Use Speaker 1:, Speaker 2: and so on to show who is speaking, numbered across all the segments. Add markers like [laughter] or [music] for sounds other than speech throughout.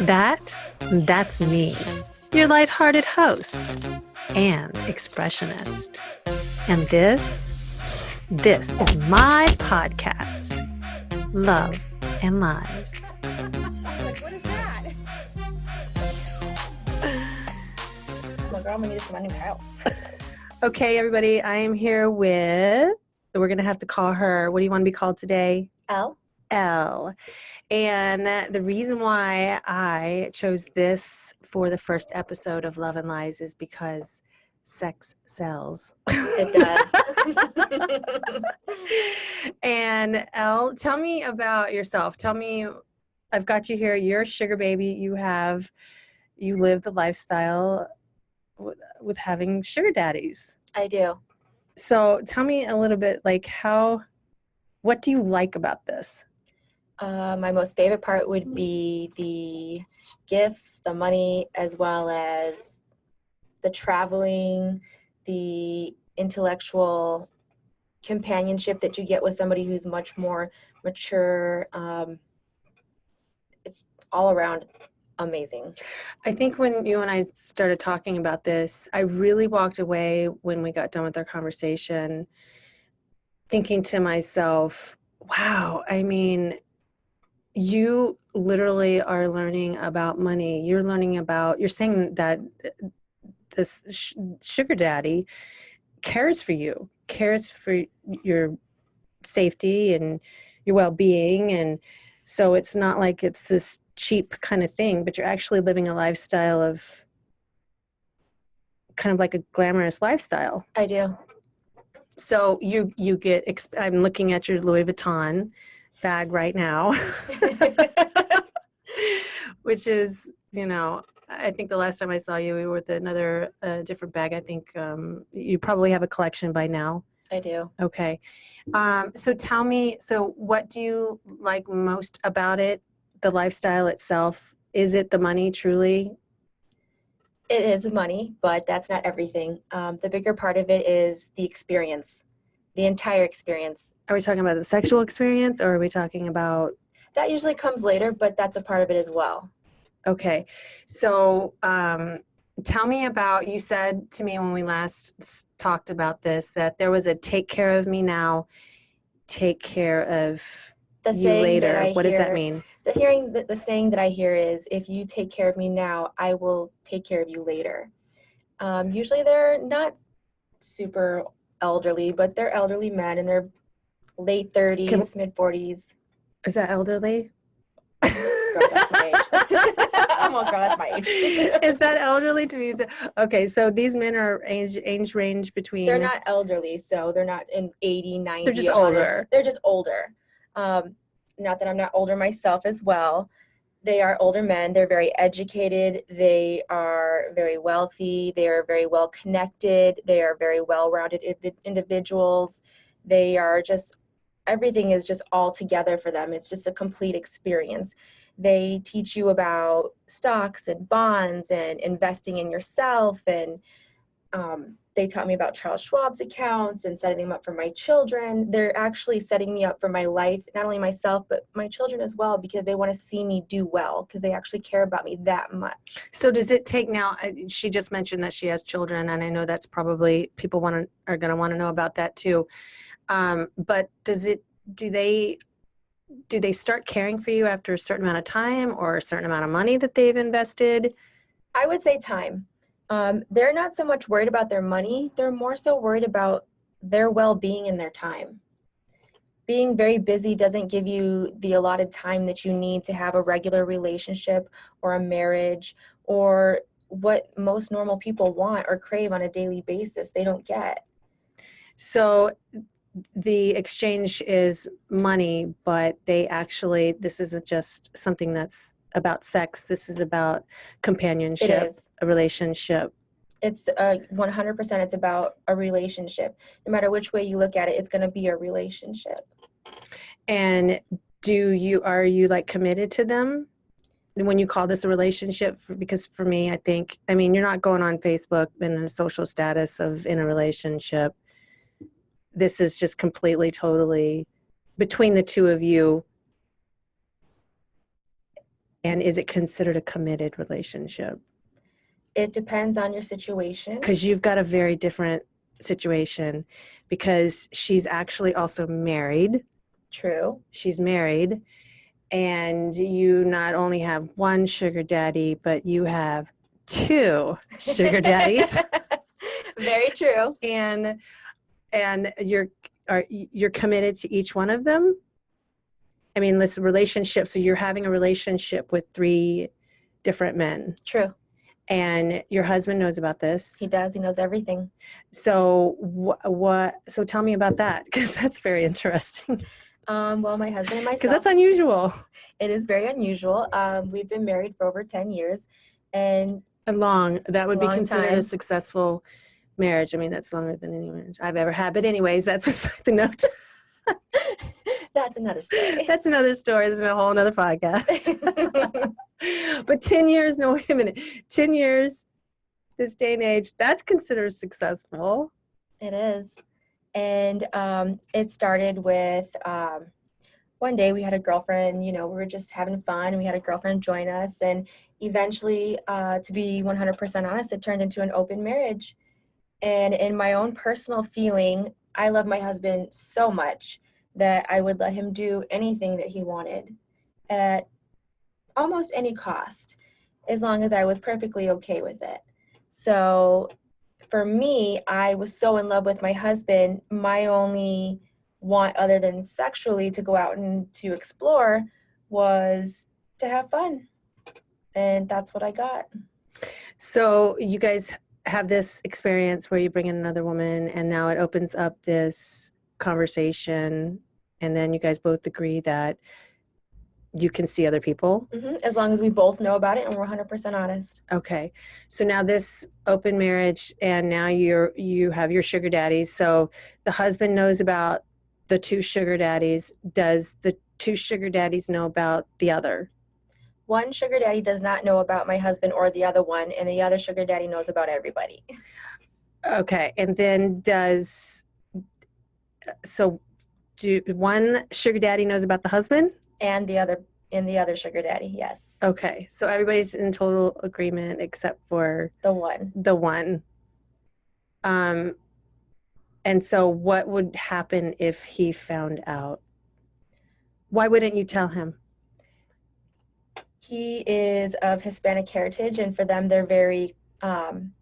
Speaker 1: That, that's me, your lighthearted host and expressionist. And this, this is my podcast, Love and Lies.
Speaker 2: Like, what is that? oh my god, I'm gonna need this my new house.
Speaker 1: Okay, everybody, I am here with, we're going to have to call her, what do you want to be called today?
Speaker 2: L.
Speaker 1: L. And the reason why I chose this for the first episode of Love and Lies is because sex sells.
Speaker 2: It does. [laughs]
Speaker 1: and L, tell me about yourself. Tell me, I've got you here. You're a sugar baby. You have, you live the lifestyle with, with having sugar daddies.
Speaker 2: I do.
Speaker 1: So tell me a little bit, like how, what do you like about this?
Speaker 2: Uh, my most favorite part would be the gifts, the money, as well as the traveling, the intellectual companionship that you get with somebody who's much more mature. Um, it's all around amazing.
Speaker 1: I think when you and I started talking about this, I really walked away when we got done with our conversation thinking to myself, wow, I mean, you literally are learning about money. You're learning about, you're saying that this sh- sugar daddy cares for you, cares for your safety and your well being. And so it's not like it's this cheap kind of thing, but you're actually living a lifestyle of kind of like a glamorous lifestyle.
Speaker 2: I do.
Speaker 1: So you you get I'm looking at your Louis Vuitton bag right now. [laughs] Which is, you know, I think the last time I saw you, we were with another uh, different bag. I think um, you probably have a collection by now.
Speaker 2: I do.
Speaker 1: Okay. Um, so tell me, so what do you like most about it? The lifestyle itself? Is it the money truly?
Speaker 2: It is money, but that's not everything. Um, the bigger part of it is the experience, the entire experience.
Speaker 1: Are we talking about the sexual experience or are we talking about?
Speaker 2: That usually comes later, but that's a part of it as well.
Speaker 1: Okay. So um, tell me about, you said to me when we last talked about this that there was a take care of me now, take care of
Speaker 2: The
Speaker 1: you
Speaker 2: saying
Speaker 1: later. What does that mean?
Speaker 2: The hearing, the, the saying that I hear is, "If you take care of me now, I will take care of you later." Um, usually, they're not super elderly, but they're elderly men in their late thirties, mid forties.
Speaker 1: Is that elderly?
Speaker 2: Girl, that's my age. [laughs] I'm a girl. That's my age. [laughs]
Speaker 1: Is that elderly to me? Okay, so these men are age age range between.
Speaker 2: they're not elderly, so they're not in 80, 90.
Speaker 1: They're just
Speaker 2: 100.
Speaker 1: older.
Speaker 2: They're just older. Um, not that I'm not older myself as well. They are older men. They're very educated. They are very wealthy. They are very well connected. They are very well rounded individuals. They are just, everything is just all together for them. It's just a complete experience. They teach you about stocks and bonds and investing in yourself and um, they taught me about Charles Schwab's accounts and setting them up for my children. They're actually setting me up for my life, not only myself, but my children as well, because they want to see me do well, because they actually care about me that much.
Speaker 1: So does it take now? uh, She just mentioned that she has children, and I know that's probably people want to are going to want to know about that too. Um, but does it? Do they? Do they start caring for you after a certain amount of time or a certain amount of money that they've invested?
Speaker 2: I would say time. Um, they're not so much worried about their money, they're more so worried about their well being and their time. Being very busy doesn't give you the allotted time that you need to have a regular relationship or a marriage or what most normal people want or crave on a daily basis. They don't get.
Speaker 1: So the exchange is money, but they actually this isn't just something that's about sex. This is about companionship,
Speaker 2: is.
Speaker 1: a relationship.
Speaker 2: It's uh, 100% it's about a relationship. No matter which way you look at it, it's going to be a relationship.
Speaker 1: And do you are you like committed to them when you call this a relationship? For, because for me, I think I mean you're not going on Facebook in a social status of in a relationship. This is just completely, totally between the two of you And is it considered a committed relationship?
Speaker 2: It depends on your situation.
Speaker 1: Because you've got a very different situation because she's actually also married.
Speaker 2: True.
Speaker 1: She's married. And you not only have one sugar daddy, but you have two [laughs] sugar daddies.
Speaker 2: Very true.
Speaker 1: and and you're are you're committed to each one of them i mean this relationship so you're having a relationship with three different men
Speaker 2: True.
Speaker 1: and your husband knows about this
Speaker 2: He does. He knows everything.
Speaker 1: so what what so tell me about that because [laughs] that's very interesting
Speaker 2: Um, well, my husband and myself.
Speaker 1: because that's unusual
Speaker 2: it is very unusual. Um, we've been married for over 10 years. And
Speaker 1: a long that would be considered
Speaker 2: time.
Speaker 1: a successful marriage i mean that's longer than any marriage i've ever had but anyways that's [laughs] beside the note [laughs]
Speaker 2: that's another story.
Speaker 1: that's another story this is a whole another podcast [laughs] but 10 years no wait a minute 10 years this day and age that's considered successful
Speaker 2: It is. And um, it started with um, one day we had a girlfriend, you know, we were just having fun. We had a girlfriend join us. And eventually, uh, to be 100% honest, it turned into an open marriage. And in my own personal feeling, I love my husband so much that I would let him do anything that he wanted at almost any cost, as long as I was perfectly okay with it. So for me, I was so in love with my husband. My only want, other than sexually, to go out and to explore was to have fun. And that's what I got.
Speaker 1: so you guys have this experience where you bring in another woman and now it opens up this conversation and then you guys both agree that you can see other people
Speaker 2: hmm As long as we both know about it and we're 100% honest.
Speaker 1: Okay. So now this open marriage and now you're you have your sugar daddies. So the husband knows about the two sugar daddies. Does the two sugar daddies know about the other?
Speaker 2: One sugar daddy does not know about my husband or the other one, and the other sugar daddy knows about everybody.
Speaker 1: Okay. And then does so do one sugar daddy knows about the husband?
Speaker 2: And the other and the other sugar daddy, yes.
Speaker 1: Okay. So everybody's in total agreement except for
Speaker 2: The one.
Speaker 1: the one. Um and so what would happen if he found out? Why wouldn't you tell him?
Speaker 2: He is of Hispanic heritage, and for them, they're very, um,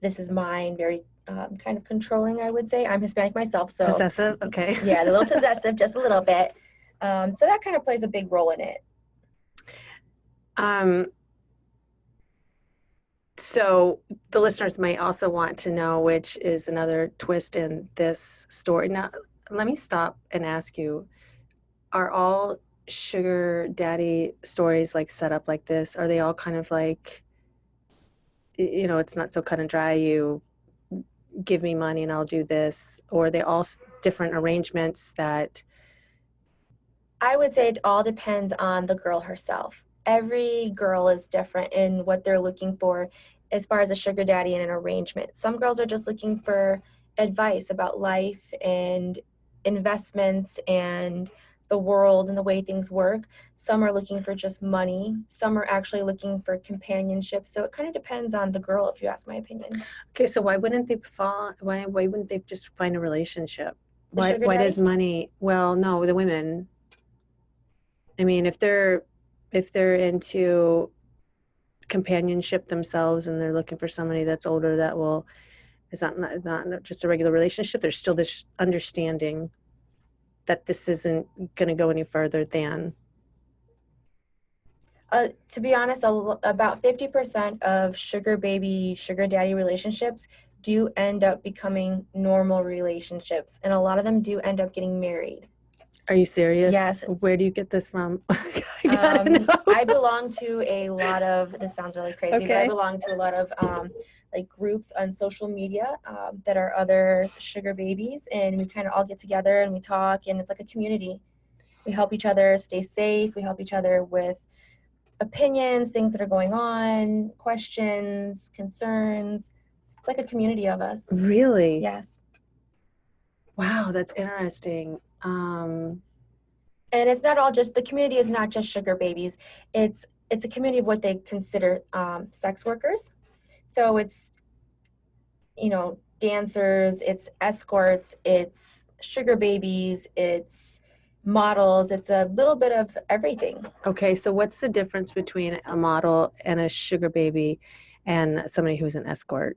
Speaker 2: this is mine, very um, kind of controlling, I would say. I'm Hispanic myself, so
Speaker 1: Possessive? [laughs] Okay.
Speaker 2: yeah, a little [laughs] possessive, just a little bit. Um, so that kind of plays a big role in it.
Speaker 1: Um so the listeners may also want to know which is another twist in this story. Now let me stop and ask you, are all sugar daddy stories like set up like this? Are they all kind of like you know, it's not so cut and dry, you give me money and I'll do this, or they all different arrangements that
Speaker 2: I would say it all depends on the girl herself. Every girl is different in what they're looking for as far as a sugar daddy and an arrangement. Some girls are just looking for advice about life and investments and the world and the way things work. Some are looking for just money. Some are actually looking for companionship. So it kind of depends on the girl, if you ask my opinion.
Speaker 1: Okay, so why wouldn't they fall? Why why wouldn't they just find a relationship?
Speaker 2: The
Speaker 1: Why why does money? Well, no, the women. I mean, if they're if they're into companionship themselves and they're looking for somebody that's older that will is not not, not just a regular relationship. There's still this understanding that this isn't going to go any further than
Speaker 2: Uh, to be honest, about 50% of sugar baby, sugar daddy relationships do end up becoming normal relationships, and a lot of them do end up getting married.
Speaker 1: Are you serious?
Speaker 2: Yes.
Speaker 1: Where do you get this from? [laughs] I
Speaker 2: Um. I belong to a lot of, this sounds really crazy, but I belong to a lot of um, like groups on social media um, that are other sugar babies, and we kind of all get together and we talk, and it's like a community. We help each other stay safe, we help each other with opinions, things that are going on, questions, concerns. It's like a community of us.
Speaker 1: really?
Speaker 2: Yes.
Speaker 1: Wow, that's interesting. Um,
Speaker 2: and it's not all just the community is not just sugar babies it's it's a community of what they consider um, sex workers. So it's, you know, dancers, it's escorts, it's sugar babies, it's models, it's a little bit of everything.
Speaker 1: Okay, so what's the difference between a model and a sugar baby and somebody who's an escort?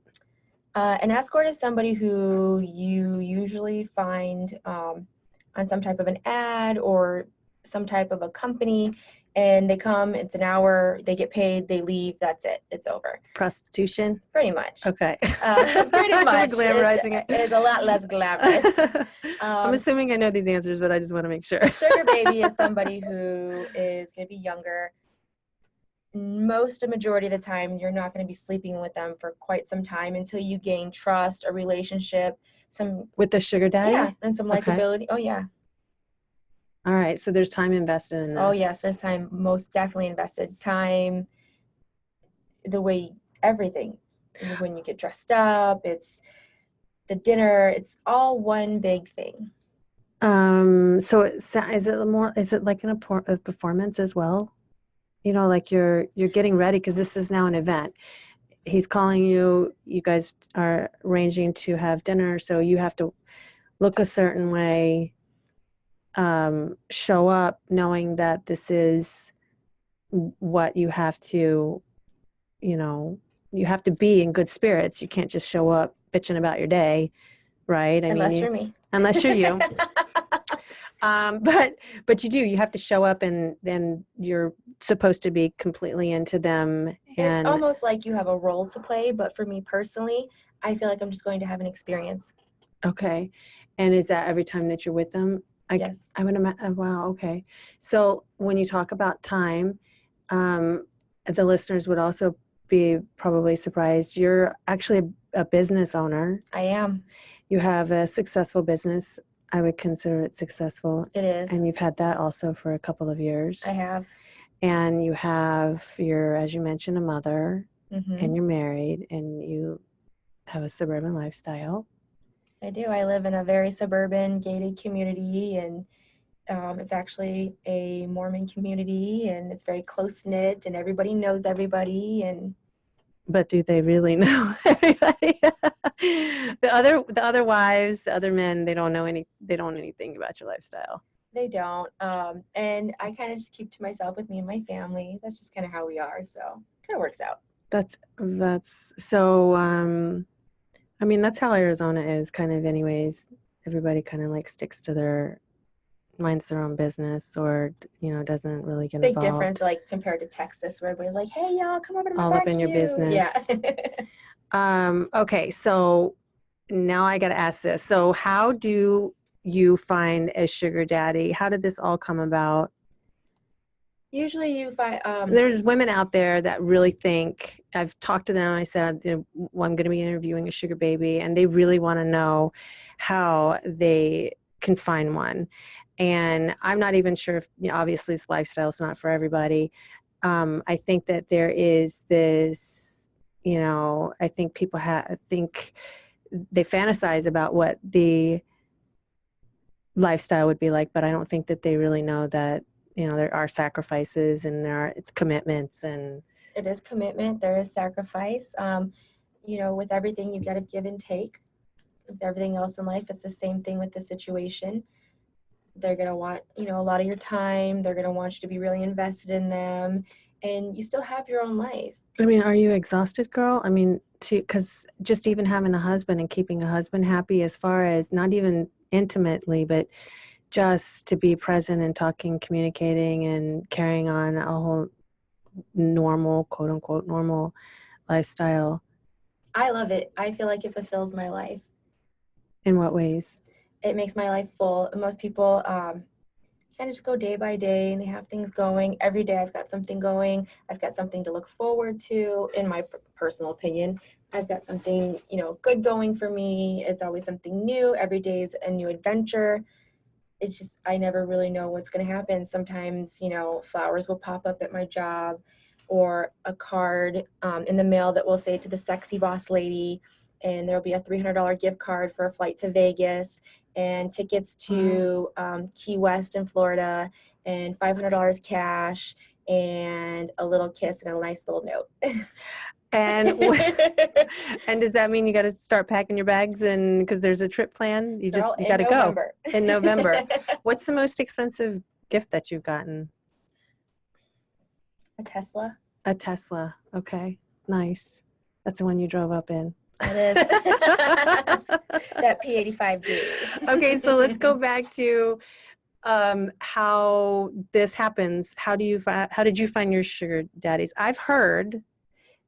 Speaker 2: Uh, an escort is somebody who you usually find um, on some type of an ad or some type of a company and they come it's an hour they get paid they leave that's it it's over
Speaker 1: Prostitution?
Speaker 2: pretty much
Speaker 1: Okay.
Speaker 2: uh, pretty [laughs] much
Speaker 1: Glamorizing
Speaker 2: it,
Speaker 1: it.
Speaker 2: it is a lot less glamorous [laughs]
Speaker 1: I'm
Speaker 2: um,
Speaker 1: assuming I know these answers, but I just want to make sure.
Speaker 2: sugar baby is [laughs] somebody who is going to be younger most a majority of the time you're not going to be sleeping with them for quite some time until you gain trust a relationship some
Speaker 1: With the sugar daddy?
Speaker 2: yeah and some
Speaker 1: Okay.
Speaker 2: likability oh yeah
Speaker 1: All right, so there's time invested in this.
Speaker 2: Oh yes, there's time. Most definitely invested time. The way everything, when you get dressed up, it's the dinner. It's all one big thing.
Speaker 1: Um, so it sa- is it more, is it like an, a performance as well? You know, like you're, you're getting ready because this is now an event. He's calling you, you guys are arranging to have dinner, so you have to look a certain way, um, show up knowing that this is what you have to, you know, you have to be in good spirits. You can't just show up bitching about your day, right? I
Speaker 2: Unless
Speaker 1: you-
Speaker 2: you're me.
Speaker 1: unless you're you. [laughs] um, but but you do. You have to show up, and then you're supposed to be completely into them.
Speaker 2: it's almost like you have a role to play, but for me personally, I feel like I'm just going to have an experience.
Speaker 1: okay, and is that every time that you're with them? I,
Speaker 2: yes.
Speaker 1: I would imagine. Wow. Okay. So when you talk about time, um, the listeners would also be probably surprised. You're actually a, a business owner.
Speaker 2: I am.
Speaker 1: You have a successful business. I would consider it successful,
Speaker 2: It is.
Speaker 1: and you've had that also for a couple of years.
Speaker 2: I have.
Speaker 1: and you have your as you mentioned a mother
Speaker 2: hmm
Speaker 1: and you're married and you have a suburban lifestyle
Speaker 2: I do. I live in a very suburban, gated community, and um, it's actually a Mormon community, and it's very close knit, and everybody knows everybody. And
Speaker 1: but do they really [laughs] know everybody [laughs] the other the other wives the other men they don't know any they don't know anything about your lifestyle
Speaker 2: they don't. Um, and I kind of just keep to myself with me and my family. That's just kind of how we are. So kind of works out.
Speaker 1: that's that's so um i mean that's how arizona is kind of anyways everybody kind of like sticks to their minds their own business or you know doesn't really get
Speaker 2: Big
Speaker 1: involved
Speaker 2: difference, like compared to Texas, where everybody's like, "Hey, y'all, come over to my
Speaker 1: All up in your
Speaker 2: barbecue." Yeah. [laughs]
Speaker 1: Um, okay, so now I got to ask this. So, how do you find a sugar daddy? How did this all come about?
Speaker 2: Usually, you find um,
Speaker 1: There's women out there that really think, I've talked to them, I said, you know, well, I'm going to be interviewing a sugar baby, and they really want to know how they can find one. And I'm not even sure if, you know, obviously, this lifestyle is not for everybody. Um, I think that there is this, you know, I think people have, think they fantasize about what the lifestyle would be like, but I don't think that they really know that, you know, there are sacrifices and there are, it's commitments and,
Speaker 2: it is commitment there is sacrifice um, you know with everything you've got to give and take. With everything else in life it's the same thing with the situation. They're going to want you know a lot of your time they're going to want you to be really invested in them and you still have your own life.
Speaker 1: I mean, are you exhausted, girl? I mean, to because just even having a husband and keeping a husband happy, as far as not even intimately, but just to be present and talking, communicating, and carrying on a whole normal, quote unquote, normal lifestyle.
Speaker 2: i love it. I feel like it fulfills my life.
Speaker 1: In what ways?
Speaker 2: it makes my life full. Most people um, kind of just go day by day and they have things going. Every day i've got something going. I've got something to look forward to. In my p- personal opinion i've got something you know good going for me. It's always something new. Every day is a new adventure it's just i never really know what's going to happen sometimes you know flowers will pop up at my job or a card um, in the mail that will say to the sexy boss lady and there'll be a $300 gift card for a flight to vegas and tickets to um, Key West in Florida and $500 cash and a little kiss and a nice little note. [laughs]
Speaker 1: And [laughs] [laughs] and does that mean you got to start packing your bags and because there's a trip plan? You just
Speaker 2: Girl,
Speaker 1: you got to go. In November. [laughs] What's the most expensive gift that you've gotten?
Speaker 2: a Tesla.
Speaker 1: A Tesla. Okay, nice. That's the one you drove up in.
Speaker 2: It is. that P85D.
Speaker 1: okay, so let's go back to um, how this happens. How do you how did you find your sugar daddies? I've heard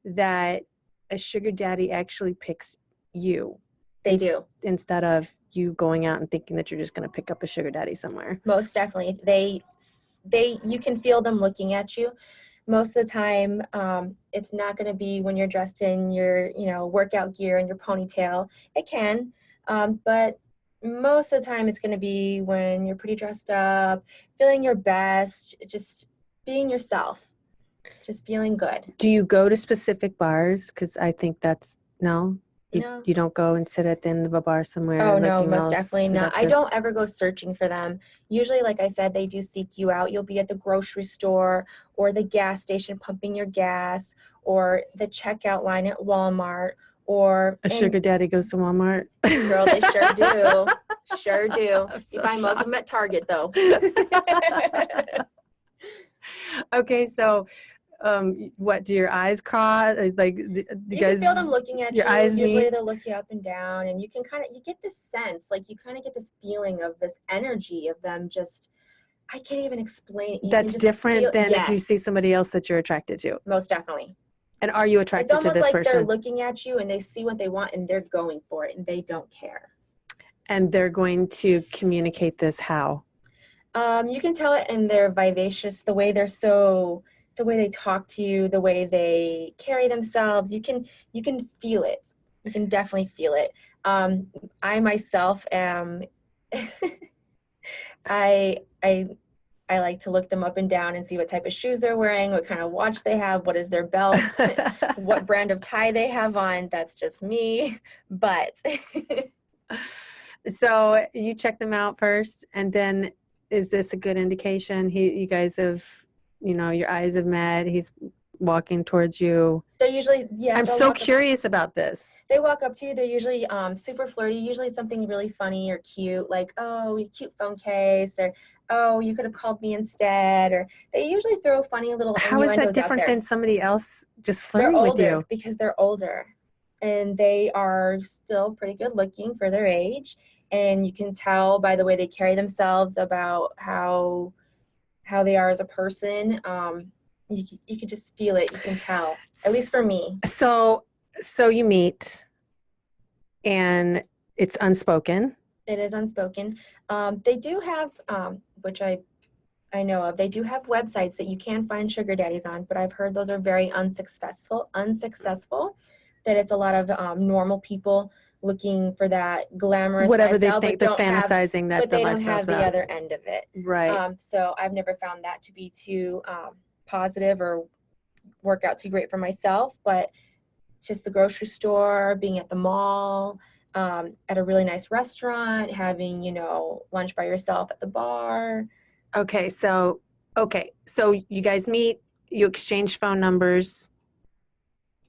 Speaker 1: that a sugar daddy actually picks you.
Speaker 2: They do.
Speaker 1: instead of you going out and thinking that you're just going to pick up a sugar daddy somewhere.
Speaker 2: most definitely. They they you can feel them looking at you. Most of the time um, it's not going to be when you're dressed in your you know workout gear and your ponytail. It can um, but most of the time it's going to be when you're pretty dressed up feeling your best just being yourself just feeling good
Speaker 1: Do you go to specific bars? Because I think that's no. You,
Speaker 2: No.
Speaker 1: you don't go and sit at the end of a bar somewhere.
Speaker 2: Oh no, most definitely not. I don't ever go searching for them. Usually, like I said, they do seek you out. You'll be at the grocery store or the gas station pumping your gas or the checkout line at Walmart or
Speaker 1: A sugar daddy goes to Walmart.
Speaker 2: girl, they sure do. [laughs] Sure do.
Speaker 1: I'm
Speaker 2: You
Speaker 1: so
Speaker 2: find most of them at Target though. [laughs] [laughs]
Speaker 1: okay, so um, what do your eyes cross? Uh, Like, d- you
Speaker 2: you
Speaker 1: guys?
Speaker 2: feel them looking at
Speaker 1: your
Speaker 2: you.
Speaker 1: eyes
Speaker 2: Usually
Speaker 1: meet?
Speaker 2: they'll look you up and down and you can kind of you get this sense, like you kind of get this feeling of this energy of them just I can't even explain. You
Speaker 1: That's different
Speaker 2: feel-
Speaker 1: than if you see somebody else that you're attracted to.
Speaker 2: most definitely.
Speaker 1: And are you attracted to
Speaker 2: almost
Speaker 1: this
Speaker 2: like they're looking at you and they see what they want and they're going for it and they don't care.
Speaker 1: and they're going to communicate this how?
Speaker 2: Um, you can tell it in their vivacious, the way they're so, the way they talk to you, the way they carry themselves. You can you can feel it. You can definitely feel it. Um, I myself am. [laughs] I I I like to look them up and down and see what type of shoes they're wearing, what kind of watch they have, what is their belt, [laughs] what brand of tie they have on. That's just me. But
Speaker 1: so you check them out first, and then is this a good indication? He, you guys have, you know, your eyes have met. He's walking towards you.
Speaker 2: they're usually yeah.
Speaker 1: I'm so
Speaker 2: walk up-
Speaker 1: curious about this.
Speaker 2: they walk up to you they're usually um, super flirty usually it's something really funny or cute like oh your cute phone case or oh you could have called me instead or they usually throw funny little
Speaker 1: How is that different than somebody else just flirting
Speaker 2: they're
Speaker 1: flirting with
Speaker 2: older
Speaker 1: you?
Speaker 2: because they're older and they are still pretty good looking for their age and you can tell by the way they carry themselves about how how they are as a person um, you, you can just feel it you can tell at least for me
Speaker 1: So, so you meet, and it's unspoken.
Speaker 2: it is unspoken. Um, they do have, um, which I I know of, they do have websites that you can find sugar daddies on, but I've heard those are very unsuccessful. Unsuccessful. That it's a lot of um, normal people looking for that glamorous
Speaker 1: Whatever they
Speaker 2: lifestyle,
Speaker 1: think they're
Speaker 2: don't have,
Speaker 1: fantasizing that
Speaker 2: but
Speaker 1: the
Speaker 2: they don't have the other end of it.
Speaker 1: right.
Speaker 2: Um, so I've never found that to be too um, positive or work out too great for myself. But just the grocery store, being at the mall, um, at a really nice restaurant, having you know lunch by yourself at the bar.
Speaker 1: Okay, so okay, so you guys meet, you exchange phone numbers,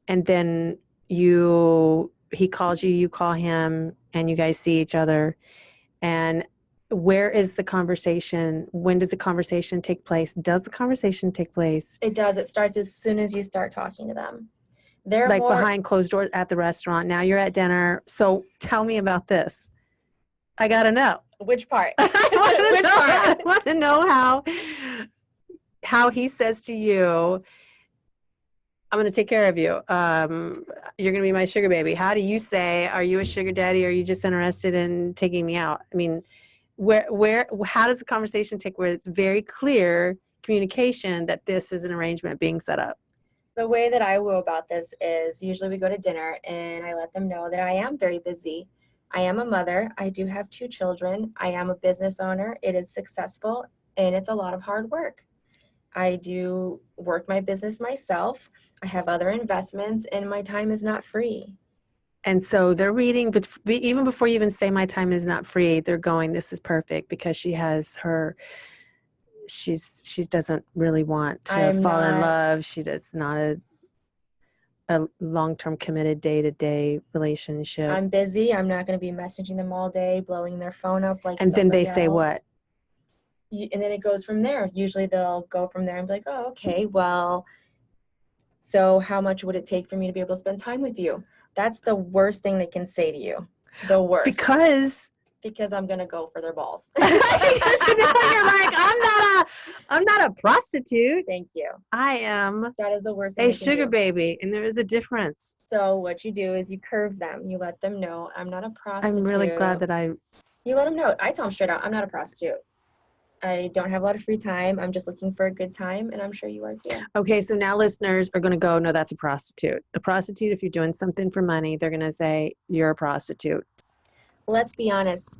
Speaker 1: and then you he calls you, you call him, and you guys see each other. And where is the conversation? When does the conversation take place? Does the conversation take place
Speaker 2: It does. It starts as soon as you start talking to them. They're
Speaker 1: like
Speaker 2: more,
Speaker 1: behind closed doors at the restaurant? Now you're at dinner. So tell me about this. I gotta know.
Speaker 2: which part? [laughs]
Speaker 1: I want to [laughs] know,
Speaker 2: part?
Speaker 1: I want to know how how he says to you, "I'm going to take care of you. Um, you're going to be my sugar baby." How do you say, "Are you a sugar daddy? Or are you just interested in taking me out?" I mean, where where how does the conversation take where it's very clear communication that this is an arrangement being set up?
Speaker 2: The way that I go about this is usually we go to dinner and I let them know that I am very busy. I am a mother. I do have two children. I am a business owner. It is successful and it's a lot of hard work. I do work my business myself. I have other investments and my time is not free.
Speaker 1: And so they're reading, but even before you even say my time is not free, they're going, this is perfect because she has her she's she doesn't really want to
Speaker 2: I'm
Speaker 1: fall in love. She does not a a long-term committed day-to-day relationship.
Speaker 2: I'm busy. I'm not going to be messaging them all day, blowing their phone up like.
Speaker 1: and then they
Speaker 2: somebody
Speaker 1: say what?
Speaker 2: And then it goes from there. Usually they'll go from there and be like, oh, okay, well, so how much would it take for me to be able to spend time with you? That's the worst thing they can say to you. The worst.
Speaker 1: Because
Speaker 2: because I'm gonna go for their balls. [laughs]
Speaker 1: because you know, you're like, I'm not a I'm not a prostitute.
Speaker 2: Thank you.
Speaker 1: I am
Speaker 2: That is the worst thing
Speaker 1: a sugar baby, and there is a difference.
Speaker 2: So what you do is you curve them. You let them know I'm not a prostitute.
Speaker 1: I'm really glad that I
Speaker 2: you let them know. I tell them straight out, I'm not a prostitute. I don't have a lot of free time. I'm just looking for a good time, and I'm sure you are too.
Speaker 1: Okay, so now listeners are going to go, no, that's a prostitute. A prostitute, if you're doing something for money, they're going to say, you're a prostitute.
Speaker 2: Let's be honest.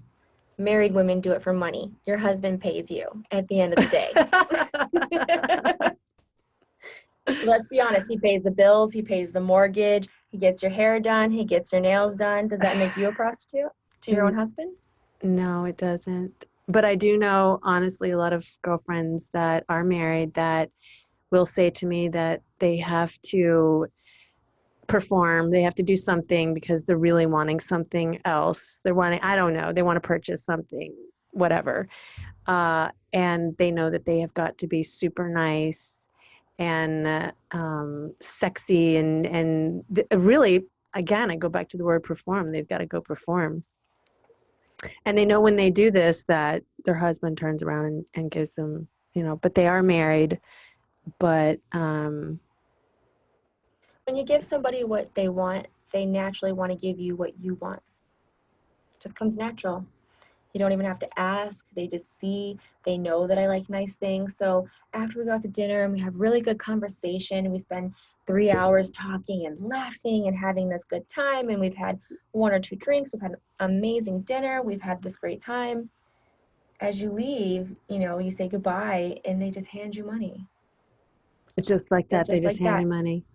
Speaker 2: Married women do it for money. Your husband pays you at the end of the day. [laughs] [laughs] Let's be honest. He pays the bills. He pays the mortgage. He gets your hair done. He gets your nails done. Does that make you a prostitute to your own mm. husband?
Speaker 1: no, it doesn't. But I do know, honestly, a lot of girlfriends that are married that will say to me that they have to perform, they have to do something because they're really wanting something else. They're wanting, I don't know, they want to purchase something, whatever. Uh, and they know that they have got to be super nice and uh, um, sexy and and really again i go back to the word perform they've got to go perform and they know when they do this that their husband turns around and, and gives them you know but they are married but um
Speaker 2: When you give somebody what they want, they naturally want to give you what you want. It just comes natural. You don't even have to ask. They just see, they know that I like nice things. So after we go out to dinner and we have really good conversation, and we spend three hours talking and laughing and having this good time, and we've had one or two drinks, we've had an amazing dinner, we've had this great time. As you leave, you know, you say goodbye and they just hand you money.
Speaker 1: it's just like that they
Speaker 2: just
Speaker 1: just
Speaker 2: like
Speaker 1: hand
Speaker 2: that.
Speaker 1: you money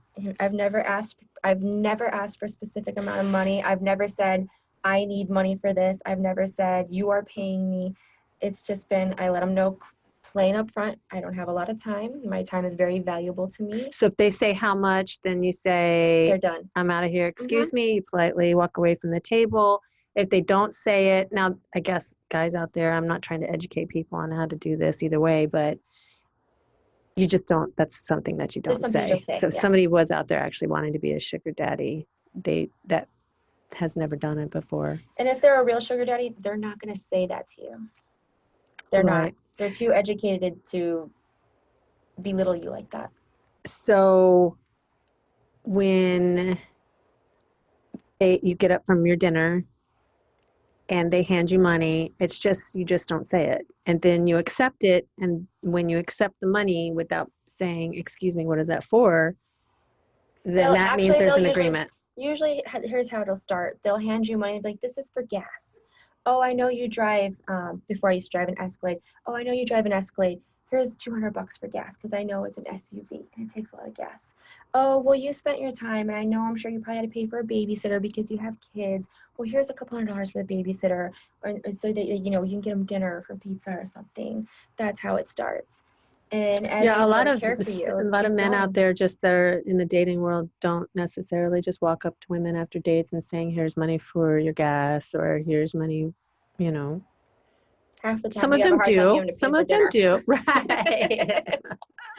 Speaker 2: I've never asked I've never asked for a specific amount of money. I've never said I need money for this. I've never said you are paying me. It's just been I let them know plain up front. I don't have a lot of time. My time is very valuable to me.
Speaker 1: so if they say how much then you say
Speaker 2: They're done.
Speaker 1: I'm out of here. Mm-hmm. Excuse me. You politely walk away from the table. If they don't say it, now I guess guys out there, I'm not trying to educate people on how to do this either way, but you just don't. That's something that you don't say.
Speaker 2: you say,
Speaker 1: So if
Speaker 2: yeah.
Speaker 1: somebody was out there actually wanting to be a sugar daddy, they that has never done it before.
Speaker 2: And if they're a real sugar daddy, they're not going to say that to you. They're not. They're too educated to belittle you like that.
Speaker 1: So when they, you get up from your dinner and they hand you money, it's just you just don't say it. And then you accept it and when you accept the money without saying, "Excuse me, what is that for?" then
Speaker 2: They'll-
Speaker 1: that means there's an
Speaker 2: usually
Speaker 1: agreement.
Speaker 2: usually here's how it'll start they'll hand you money and be like this is for gas oh i know you drive um, before i used to drive an escalade. Oh i know you drive an escalade. Here's 200 bucks for gas because i know it's an suv and it takes a lot of gas? Oh well you spent your time and i know i'm sure you probably had to pay for a babysitter because you have kids. Well here's a couple hundred dollars for the babysitter or, or so that you know you can get them dinner for pizza or something. That's how it starts and as
Speaker 1: Yeah, a lot of
Speaker 2: you,
Speaker 1: a lot of men out there just there in the dating world don't necessarily just walk up to women after dates and saying, "Here's money for your gas" or "Here's money," you know,
Speaker 2: half the time
Speaker 1: some of
Speaker 2: you have a
Speaker 1: them do. some of them
Speaker 2: dinner.
Speaker 1: do. [laughs] Right.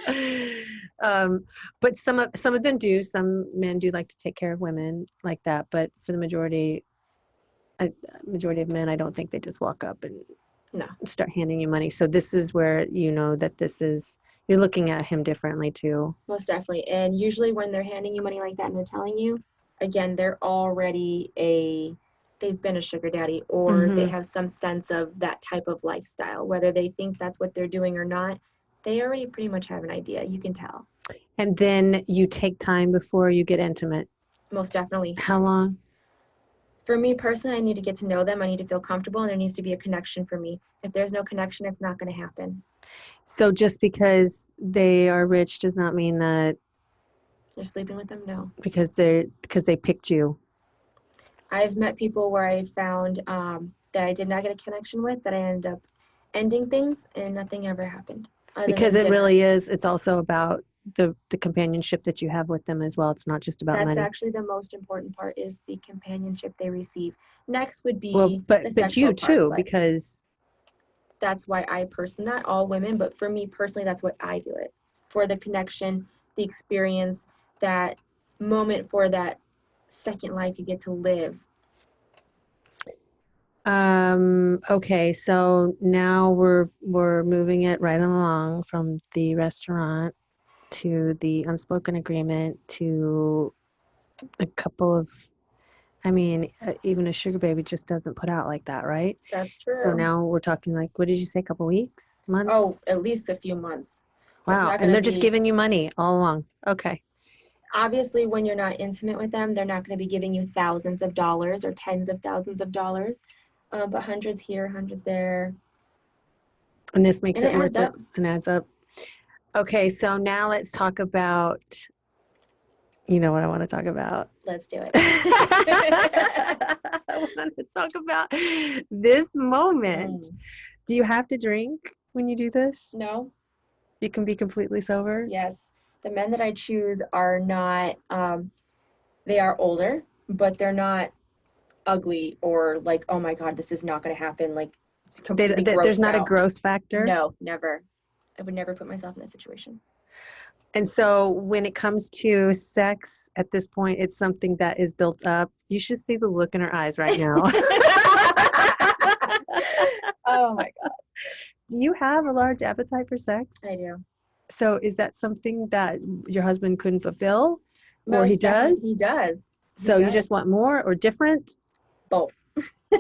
Speaker 1: [laughs] Um, but some of some of them do. Some men do like to take care of women like that but for the majority a majority of men i don't think they just walk up and
Speaker 2: No.
Speaker 1: start handing you money so this is where you know that this is you're looking at him differently too
Speaker 2: Most definitely. And usually when they're handing you money like that and they're telling you, again, they're already a they've been a sugar daddy or they
Speaker 1: Mhm.
Speaker 2: have some sense of that type of lifestyle. Whether they think that's what they're doing or not, they already pretty much have an idea. You can tell.
Speaker 1: and then you take time before you get intimate
Speaker 2: Most definitely.
Speaker 1: how long
Speaker 2: For me personally, I need to get to know them. I need to feel comfortable and there needs to be a connection for me. If there's no connection, it's not going to happen.
Speaker 1: so just because they are rich does not mean that
Speaker 2: You're sleeping with them? No.
Speaker 1: because they're because they picked you
Speaker 2: I've met people where I found um, that I did not get a connection with, that I ended up ending things and nothing ever happened.
Speaker 1: because it
Speaker 2: dinner.
Speaker 1: really is it's also about the the companionship that you have with them as well it's not just about
Speaker 2: That's
Speaker 1: money
Speaker 2: actually the most important part is the companionship they receive. Next would be
Speaker 1: well but but you
Speaker 2: part,
Speaker 1: too
Speaker 2: but
Speaker 1: because
Speaker 2: that's why I person not all women, but for me personally, that's what I do it for the connection, the experience, that moment for that second life you get to live.
Speaker 1: um okay so now we're we're moving it right along from the restaurant to the unspoken agreement to a couple of i mean uh, even a sugar baby just doesn't put out like that right
Speaker 2: That's true.
Speaker 1: so now we're talking like what did you say a couple weeks months
Speaker 2: oh, at least a few months.
Speaker 1: Wow and they're just giving you money all along okay
Speaker 2: obviously when you're not intimate with them they're not going to be giving you thousands of dollars or tens of thousands of dollars um, but hundreds here hundreds there
Speaker 1: And this makes
Speaker 2: And
Speaker 1: it,
Speaker 2: it adds
Speaker 1: it
Speaker 2: up.
Speaker 1: and adds up. Okay, so now let's talk about, you know what I want to talk about.
Speaker 2: let's do it [laughs]
Speaker 1: I want to talk about this moment.
Speaker 2: Mm.
Speaker 1: Do you have to drink when you do this?
Speaker 2: no
Speaker 1: You can be completely sober?
Speaker 2: yes the men that i choose are not um, they are older but they're not ugly or like oh my god this is not going to happen like
Speaker 1: They,
Speaker 2: completely
Speaker 1: th- there's
Speaker 2: grossed
Speaker 1: not a gross factor?
Speaker 2: no never i would never put myself in that situation
Speaker 1: And so when it comes to sex at this point, it's something that is built up. You should see the look in her eyes right now. [laughs] [laughs]
Speaker 2: oh my god
Speaker 1: Do you have a large appetite for sex?
Speaker 2: i do
Speaker 1: So is that something that your husband couldn't fulfill? Or he does?
Speaker 2: he does He
Speaker 1: So you
Speaker 2: does.
Speaker 1: just want more or different?
Speaker 2: both [laughs]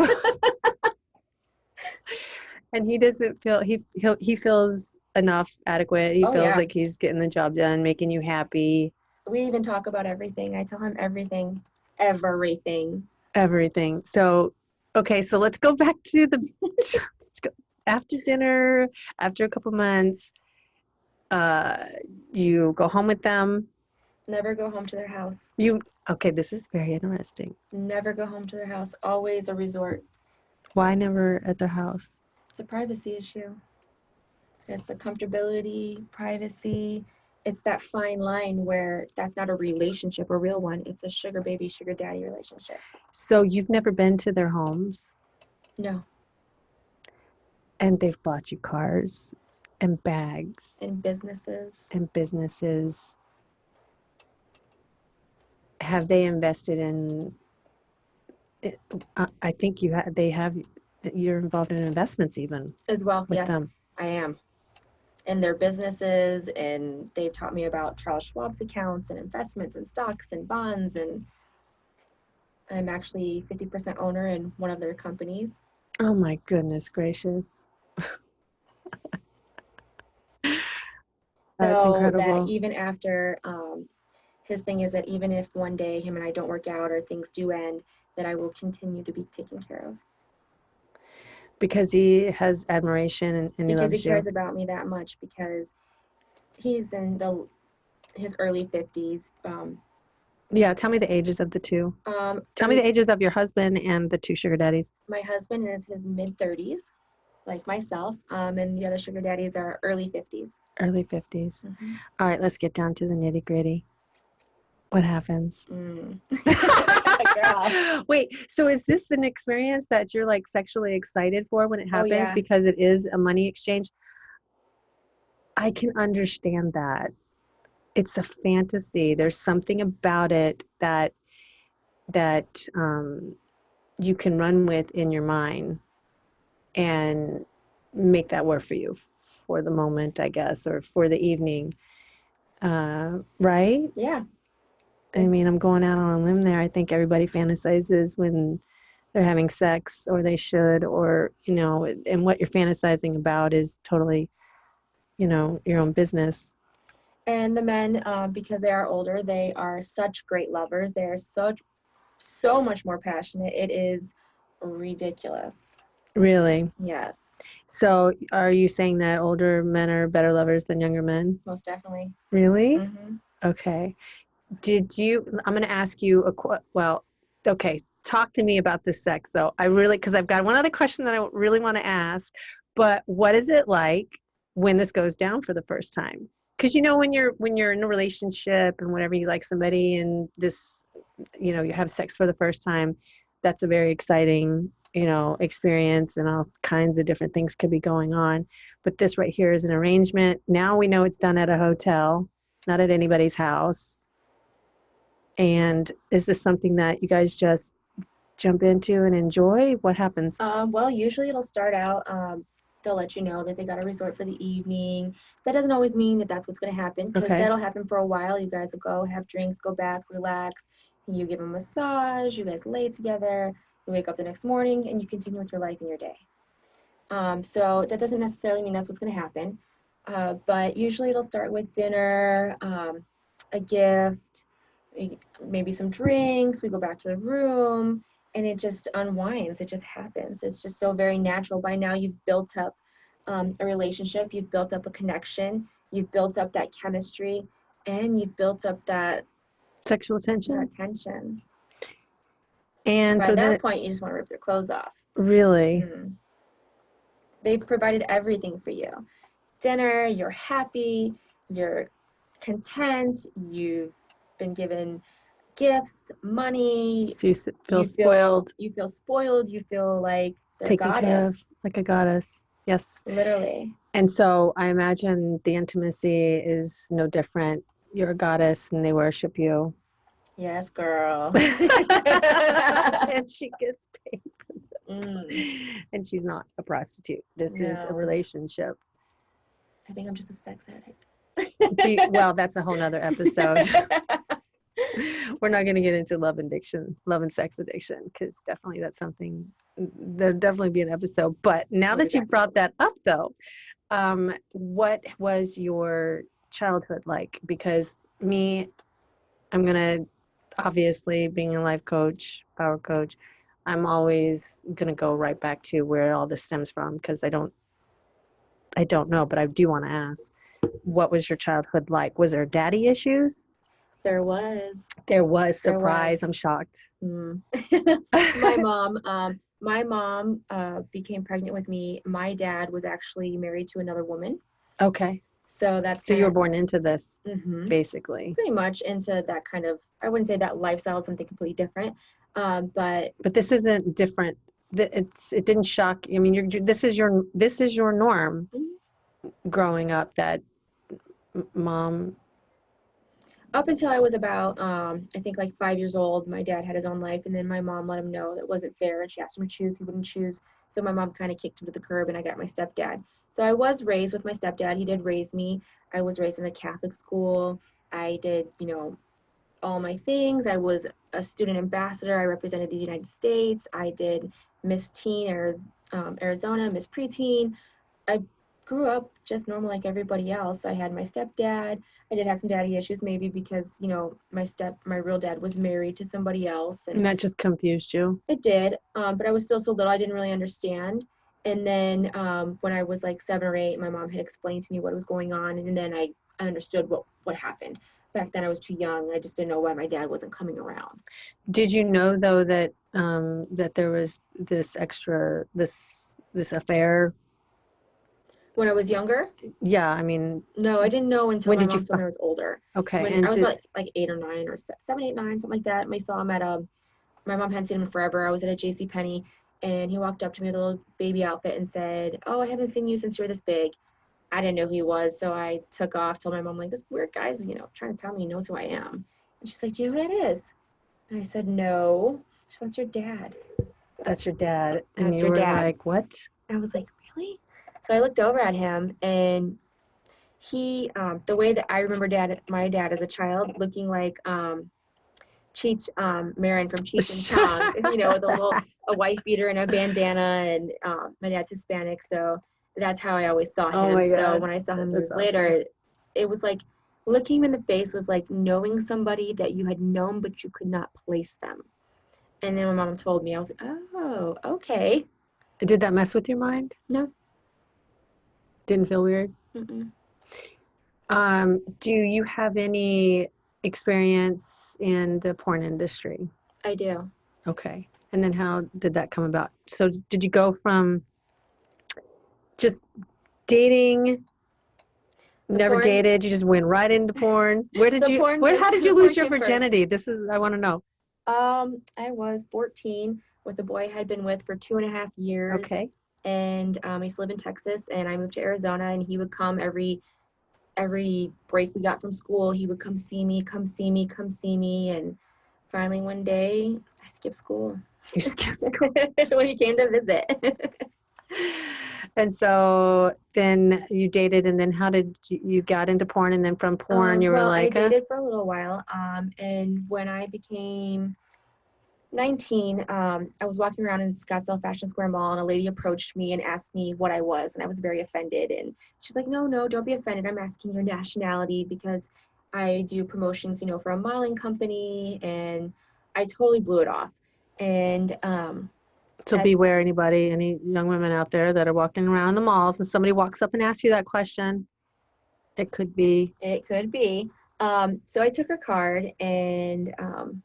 Speaker 1: And he doesn't feel he he he feels enough adequate. He
Speaker 2: Oh,
Speaker 1: feels
Speaker 2: yeah.
Speaker 1: like he's getting the job done, making you happy,
Speaker 2: we even talk about everything. I tell him everything, everything.
Speaker 1: everything. So okay, so let's go [laughs] back to the after dinner, after a couple months, uh you go home with them.
Speaker 2: Never go home to their house.
Speaker 1: You okay, this is very interesting.
Speaker 2: Never go home to their house. Always a resort.
Speaker 1: Why never at their house?
Speaker 2: It's a privacy issue. It's a comfortability, privacy. It's that fine line where that's not a relationship, a real one. It's a sugar baby, sugar daddy relationship.
Speaker 1: So you've never been to their homes
Speaker 2: No.
Speaker 1: and they've bought you cars and bags
Speaker 2: And businesses.
Speaker 1: and businesses. Have they invested in? I uh, I think you have. They have. You're involved in investments even
Speaker 2: As well. yes,
Speaker 1: them.
Speaker 2: I am. In their businesses, and they've taught me about Charles Schwab's accounts and investments and stocks and bonds. And I'm actually 50% owner in one of their companies.
Speaker 1: Oh my goodness gracious! [laughs] That's
Speaker 2: so
Speaker 1: incredible.
Speaker 2: that even after um, his thing is that even if one day him and I don't work out or things do end, that I will continue to be taken care of
Speaker 1: because he has admiration and, and he
Speaker 2: because he
Speaker 1: you.
Speaker 2: cares about me that much because he's in the his early 50s. Um,
Speaker 1: Yeah, tell me the ages of the two.
Speaker 2: um,
Speaker 1: Tell me the ages of your husband and the two sugar daddies.
Speaker 2: my husband is his mid 30s, like myself, um, and the other sugar daddies are early 50s.
Speaker 1: Early 50s. All right, let's get down to the nitty gritty. What happens?
Speaker 2: Mm. [laughs] [laughs] [laughs]
Speaker 1: Wait, so is this an experience that you're like sexually excited for when it
Speaker 2: Oh,
Speaker 1: happens
Speaker 2: yeah.
Speaker 1: because it is a money exchange? I can understand that. It's a fantasy. There's something about it that that um, you can run with in your mind and make that work for you for the moment, I guess, or for the evening. Uh, right?
Speaker 2: Yeah,
Speaker 1: I mean, I'm going out on a limb there. I think everybody fantasizes when they're having sex, or they should, or, you know, and what you're fantasizing about is totally, you know, your own business.
Speaker 2: and the men, um, because they are older, they are such great lovers. They are such so much more passionate. It is ridiculous.
Speaker 1: Really.
Speaker 2: Yes,
Speaker 1: So, are you saying that older men are better lovers than younger men?
Speaker 2: most definitely.
Speaker 1: Really?
Speaker 2: hmm
Speaker 1: Okay. Did you? I'm going to ask you a well. Okay, talk to me about the sex though. I really because I've got one other question that I really want to ask. But what is it like when this goes down for the first time. Because you know when you're when you're in a relationship and whenever you like somebody and this, you know, you have sex for the first time, that's a very exciting you know experience and all kinds of different things could be going on. But this right here is an arrangement. Now we know it's done at a hotel, not at anybody's house. And is this something that you guys just jump into and enjoy? What happens?
Speaker 2: Um, well, usually it'll start out, um, they'll let you know that they got a resort for the evening. That doesn't always mean that that's what's going to happen because
Speaker 1: Okay.
Speaker 2: that'll happen for a while. You guys will go have drinks, go back, relax. You give a massage, you guys lay together, you wake up the next morning, and you continue with your life and your day. Um, so that doesn't necessarily mean that's what's going to happen. Uh, but usually it'll start with dinner, um, a gift, maybe some drinks. We go back to the room and it just unwinds. It just happens. It's just so very natural. By now, you've built up um, a relationship, you've built up a connection, you've built up that chemistry, and you've built up that,
Speaker 1: Sexual tension?
Speaker 2: that tension.
Speaker 1: And
Speaker 2: By
Speaker 1: so
Speaker 2: that point, you just want to rip your clothes off.
Speaker 1: really,
Speaker 2: Mhm. They've provided everything for you dinner, you're happy, you're content, you've been given gifts, money,
Speaker 1: so you feel
Speaker 2: you
Speaker 1: spoiled,
Speaker 2: you feel spoiled, you feel like they're
Speaker 1: taken care
Speaker 2: goddess.
Speaker 1: of, like a goddess. Yes.
Speaker 2: Literally.
Speaker 1: And so I imagine the intimacy is no different. You're a goddess and they worship you.
Speaker 2: Yes, girl. [laughs] [laughs]
Speaker 1: and she gets paid for this.
Speaker 2: Mm.
Speaker 1: And she's not a prostitute. This is a relationship.
Speaker 2: I think I'm just a sex addict.
Speaker 1: You- well, that's a whole nother [laughs] episode. We're not going to get into love addiction, love and sex addiction, because definitely that's something there'll definitely be an episode. But now that you brought that up, though, um, what was your childhood like? Because me, I'm going to obviously being a life coach, power coach, I'm always going to go right back to where all this stems from because I don't, I don't know, but I do want to ask, what was your childhood like? Was there daddy issues?
Speaker 2: There was.
Speaker 1: There was
Speaker 2: There
Speaker 1: surprise.
Speaker 2: was.
Speaker 1: I'm shocked.
Speaker 2: Mm. [laughs] [laughs] my mom um my mom uh became pregnant with me my dad was actually married to another woman
Speaker 1: Okay.
Speaker 2: so that's
Speaker 1: So you were born into this,
Speaker 2: hmm
Speaker 1: basically.
Speaker 2: pretty much into that kind of i wouldn't say that lifestyle is something completely different um but
Speaker 1: But this isn't different. It's it didn't shock. I mean, you're, this is your this is your norm. Growing up, that mom.
Speaker 2: Up until i was about um i think like five years old my dad had his own life and then my mom let him know that wasn't fair and she asked him to choose he wouldn't choose. So my mom kind of kicked him to the curb and i got my stepdad. So i was raised with my stepdad he did raise me. I was raised in a catholic school. I did you know all my things. I was a student ambassador. I represented the united states. I did miss teen um, arizona miss preteen. I grew up just normal like everybody else i had my stepdad I did have some daddy issues, maybe because you know my step, my real dad was married to somebody else,
Speaker 1: And
Speaker 2: and
Speaker 1: that just confused you.
Speaker 2: it did. Um, but I was still so little, I didn't really understand. And then um, when I was like seven or eight, my mom had explained to me what was going on, and then I, I understood what what happened. Back then, I was too young. I just didn't know why my dad wasn't coming around.
Speaker 1: Did you know though that um, that there was this extra this this affair?
Speaker 2: When I was younger,
Speaker 1: Yeah, I mean,
Speaker 2: no, I didn't know until
Speaker 1: When did you
Speaker 2: me I was older.
Speaker 1: okay.
Speaker 2: when
Speaker 1: and
Speaker 2: I was
Speaker 1: did-
Speaker 2: about like eight or nine or se- seven, eight, nine, something like that. And I saw him at a, my mom hadn't seen him forever. I was at a J.C. Penney, and he walked up to me with a little baby outfit and said, "Oh, I haven't seen you since you were this big." I didn't know who he was, so I took off. Told my mom like, "This weird guy's, you know, trying to tell me he knows who I am." And she's like, "Do you know who that is?" And I said, "No." She's "That's your dad."
Speaker 1: that's your dad, and
Speaker 2: That's
Speaker 1: you
Speaker 2: your
Speaker 1: were
Speaker 2: dad.
Speaker 1: like, what?
Speaker 2: I was like, really? So I looked over at him and he, um, the way that I remember dad, my dad as a child, looking like um, Cheech um, Marin from Cheech and [laughs] Chong, you know, with a little a wife beater and a bandana. And um, my dad's Hispanic, so that's how I always saw
Speaker 1: Oh
Speaker 2: him.
Speaker 1: my
Speaker 2: so when I saw him
Speaker 1: That's
Speaker 2: years later, it was like looking him in the face was like knowing somebody that you had known but you could not place them. And then my mom told me, I was like, oh, okay.
Speaker 1: Did that mess with your mind?
Speaker 2: No.
Speaker 1: Didn't feel weird.
Speaker 2: Mm-mm.
Speaker 1: Um, do you have any experience in the porn industry?
Speaker 2: I do.
Speaker 1: Okay. And then how did that come about? So did you go from just dating Never
Speaker 2: porn-
Speaker 1: dated. You just went right into porn. [laughs] Where did you?
Speaker 2: porn
Speaker 1: Where? How did you lose your
Speaker 2: came first.
Speaker 1: virginity? This is. I want to know.
Speaker 2: Um, I was 14 with a boy I had been with for two and a half years.
Speaker 1: Okay.
Speaker 2: And um, I used to live in Texas, and I moved to Arizona, and he would come every every break we got from school. He would come see me, come see me, come see me, and finally one day I skipped school
Speaker 1: You skipped school. [laughs]
Speaker 2: when he came to visit. [laughs]
Speaker 1: and so then you dated, and then how did you, you got into porn? And then from porn,
Speaker 2: Um,
Speaker 1: you were
Speaker 2: well,
Speaker 1: like,
Speaker 2: I
Speaker 1: uh,
Speaker 2: dated for a little while, um, and when I became 19, um, I was walking around in Scottsdale Fashion Square Mall, and a lady approached me and asked me what I was, and I was very offended. And she's like, "No, no, don't be offended. I'm asking your nationality because I do promotions, you know, for a modeling company." And I totally blew it off. And um,
Speaker 1: So
Speaker 2: I-
Speaker 1: beware anybody, any young women out there that are walking around the malls and somebody walks up and asks you that question. It could be,
Speaker 2: It could be. Um, so I took her card, and um,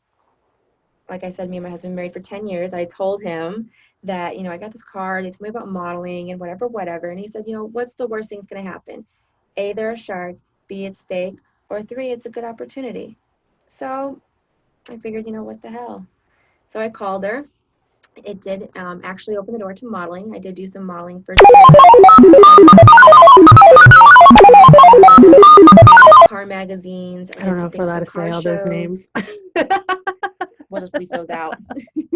Speaker 2: like I said, me and my husband married for 10 years. I told him that, you know, I got this card. They told me about modeling and whatever, whatever. And he said, you know, what's the worst thing that's going to happen? A, they're a shark. B, it's fake. Or three, it's a good opportunity. So I figured, you know, what the hell? So I called her. It did um, actually open the door to modeling. I did do some modeling for car magazines.
Speaker 1: I don't know if we're allowed to say all those names. [laughs]
Speaker 2: we'll just bleep those out.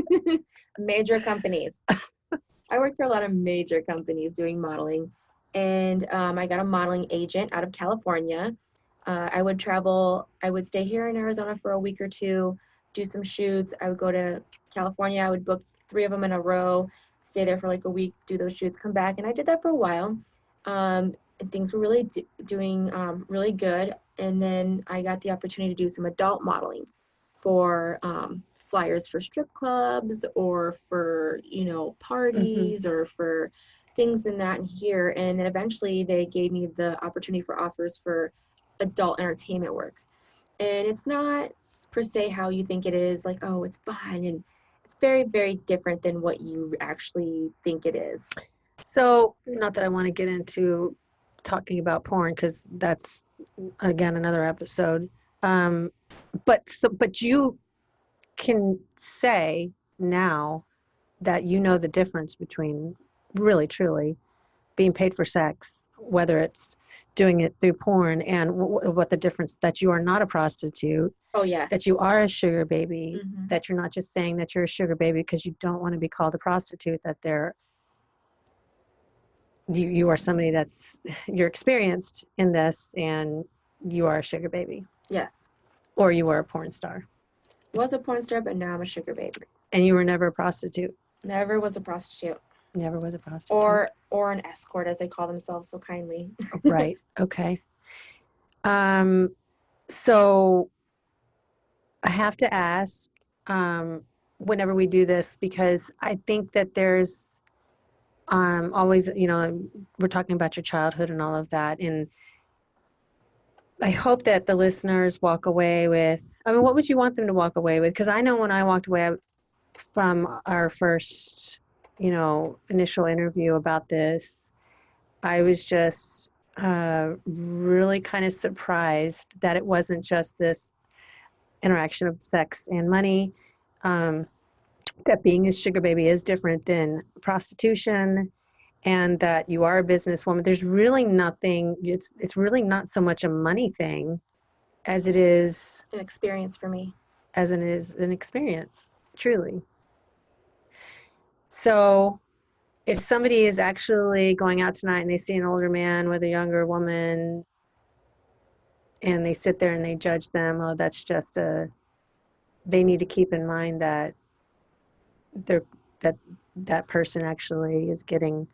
Speaker 2: [laughs] major companies. [laughs] I worked for a lot of major companies doing modeling, and um, I got a modeling agent out of California. Uh, I would travel. I would stay here in Arizona for a week or two, do some shoots. I would go to California. I would book three of them in a row, stay there for like a week, do those shoots, come back, and I did that for a while. Um, and things were really d- doing um, really good. And then I got the opportunity to do some adult modeling for um, flyers for strip clubs or for you know parties or for things in that and here. And then eventually they gave me the opportunity for offers for adult entertainment work. And it's not per se how you think it is, like, oh, it's fun. And it's very, very different than what you actually think it is.
Speaker 1: So, not that I want to get into talking about porn because that's again another episode. Um, but so, but you can say now that you know the difference between really, truly being paid for sex, whether it's doing it through porn, and what the difference that you are not a prostitute,
Speaker 2: Oh, yes.
Speaker 1: that you are a sugar baby,
Speaker 2: Mhm.
Speaker 1: that you're not just saying that you're a sugar baby because you don't want to be called a prostitute that they're you you are somebody that's you're experienced in this and you are a sugar baby
Speaker 2: Yes.
Speaker 1: or you were a porn star
Speaker 2: Was a porn star, but now I'm a sugar baby.
Speaker 1: and you were never a prostitute
Speaker 2: Never was a prostitute.
Speaker 1: never was a prostitute
Speaker 2: Or or an escort as they call themselves so kindly. [laughs]
Speaker 1: right okay um so i have to ask um whenever we do this because i think that there's um always you know we're talking about your childhood and all of that and i hope that the listeners walk away with i mean what would you want them to walk away with because i know when i walked away from our first you know initial interview about this i was just uh, really kind of surprised that it wasn't just this interaction of sex and money. Um, that being a sugar baby is different than prostitution, and that you are a businesswoman. There's really nothing. It's it's really not so much a money thing, as it is
Speaker 2: An experience for me.
Speaker 1: as it is an experience. Truly. So, if somebody is actually going out tonight and they see an older man with a younger woman and they sit there and they judge them, oh, that's just a, they need to keep in mind that they're, that that person actually is getting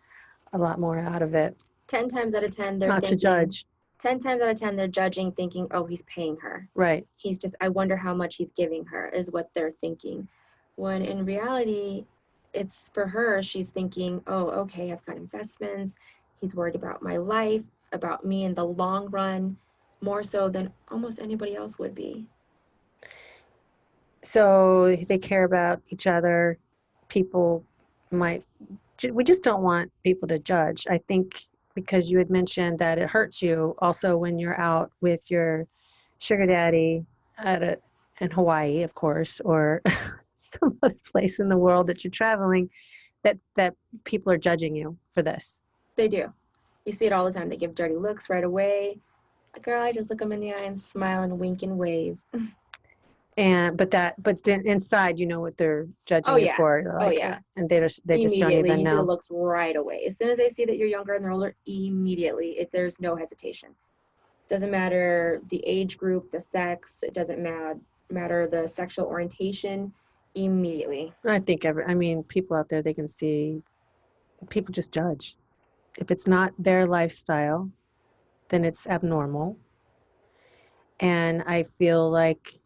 Speaker 1: a lot more out of it.
Speaker 2: Ten times out of ten, they're
Speaker 1: Not to judge.
Speaker 2: Ten times out of ten, they're judging, thinking, "Oh, he's paying her.
Speaker 1: Right.
Speaker 2: He's just. I wonder how much he's giving her." Is what they're thinking. When in reality, it's for her. She's thinking, "Oh, okay, I've got investments. He's worried about my life, about me in the long run, more so than almost anybody else would be."
Speaker 1: So they care about each other. People might, we just don't want people to judge. I think because you had mentioned that it hurts you also when you're out with your sugar daddy at a in Hawaii, of course, or [laughs] some other place in the world that you're traveling, that that people are judging you for this.
Speaker 2: They do. You see it all the time. They give dirty looks right away. Girl, I just look them in the eye and smile and wink and wave. [laughs]
Speaker 1: And but that but then inside, you know what they're judging
Speaker 2: Oh,
Speaker 1: you
Speaker 2: yeah.
Speaker 1: for. They're
Speaker 2: Oh, yeah.
Speaker 1: Uh, and they just they just don't even
Speaker 2: you
Speaker 1: know.
Speaker 2: looks right away. As soon as they see that you're younger and they're older, immediately, it, there's no hesitation. Doesn't matter the age group, the sex. It doesn't matter matter the sexual orientation. Immediately,
Speaker 1: I think every I mean people out there they can see people just judge. If it's not their lifestyle, then it's abnormal. And I feel like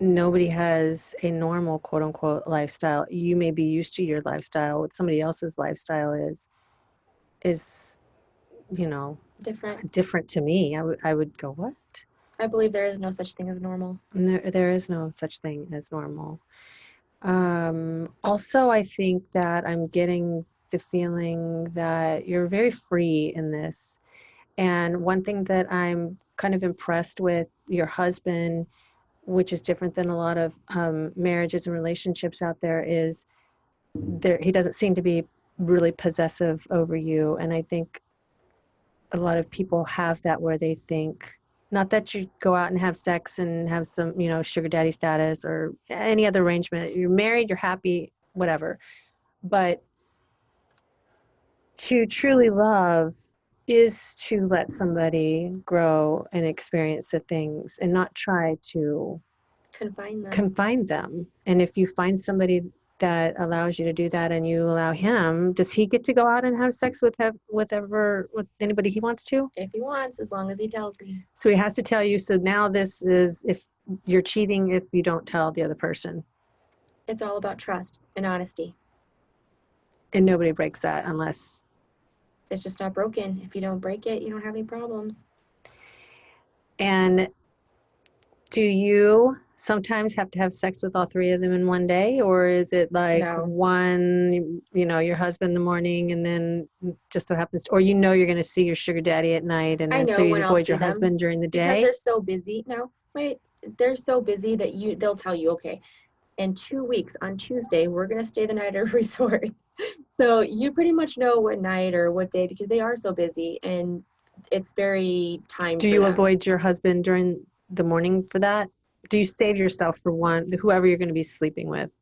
Speaker 1: nobody has a normal quote unquote lifestyle. You may be used to your lifestyle. What somebody else's lifestyle is is you know
Speaker 2: different.
Speaker 1: different to me. I would I would go, What?
Speaker 2: I believe there is no such thing as normal.
Speaker 1: There, there is no such thing as normal. Um, also, I think that I'm getting the feeling that you're very free in this. And one thing that I'm kind of impressed with your husband, which is different than a lot of um, marriages and relationships out there, is there he doesn't seem to be really possessive over you. And I think a lot of people have that where they think not that you go out and have sex and have some you know sugar daddy status or any other arrangement you're married you're happy whatever but to truly love is to let somebody grow and experience the things and not try to
Speaker 2: Confine them.
Speaker 1: confine them and if you find somebody that allows you to do that and you allow him does he get to go out and have sex with have, with ever with anybody he wants to
Speaker 2: if he wants, as long as he tells me.
Speaker 1: so he has to tell you. So now this is if you're cheating if you don't tell the other person,
Speaker 2: It's all about trust and honesty.
Speaker 1: and nobody breaks that unless.
Speaker 2: It's just not broken. If you don't break it, you don't have any problems.
Speaker 1: And do you sometimes have to have sex with all three of them in one day, or is it like
Speaker 2: No.
Speaker 1: one, you know, your husband in the morning, and then just so happens, or you know you're going to see your sugar daddy at night, and then so you avoid your husband during the day because
Speaker 2: they're so busy no wait they're so busy that you they'll tell you okay in two weeks on tuesday we're going to stay the night at a [laughs] resort so you pretty much know what night or what day because they are so busy and it's very time
Speaker 1: Do you
Speaker 2: them.
Speaker 1: avoid your husband during the morning for that? Do you save yourself for one, whoever you're going to be sleeping with?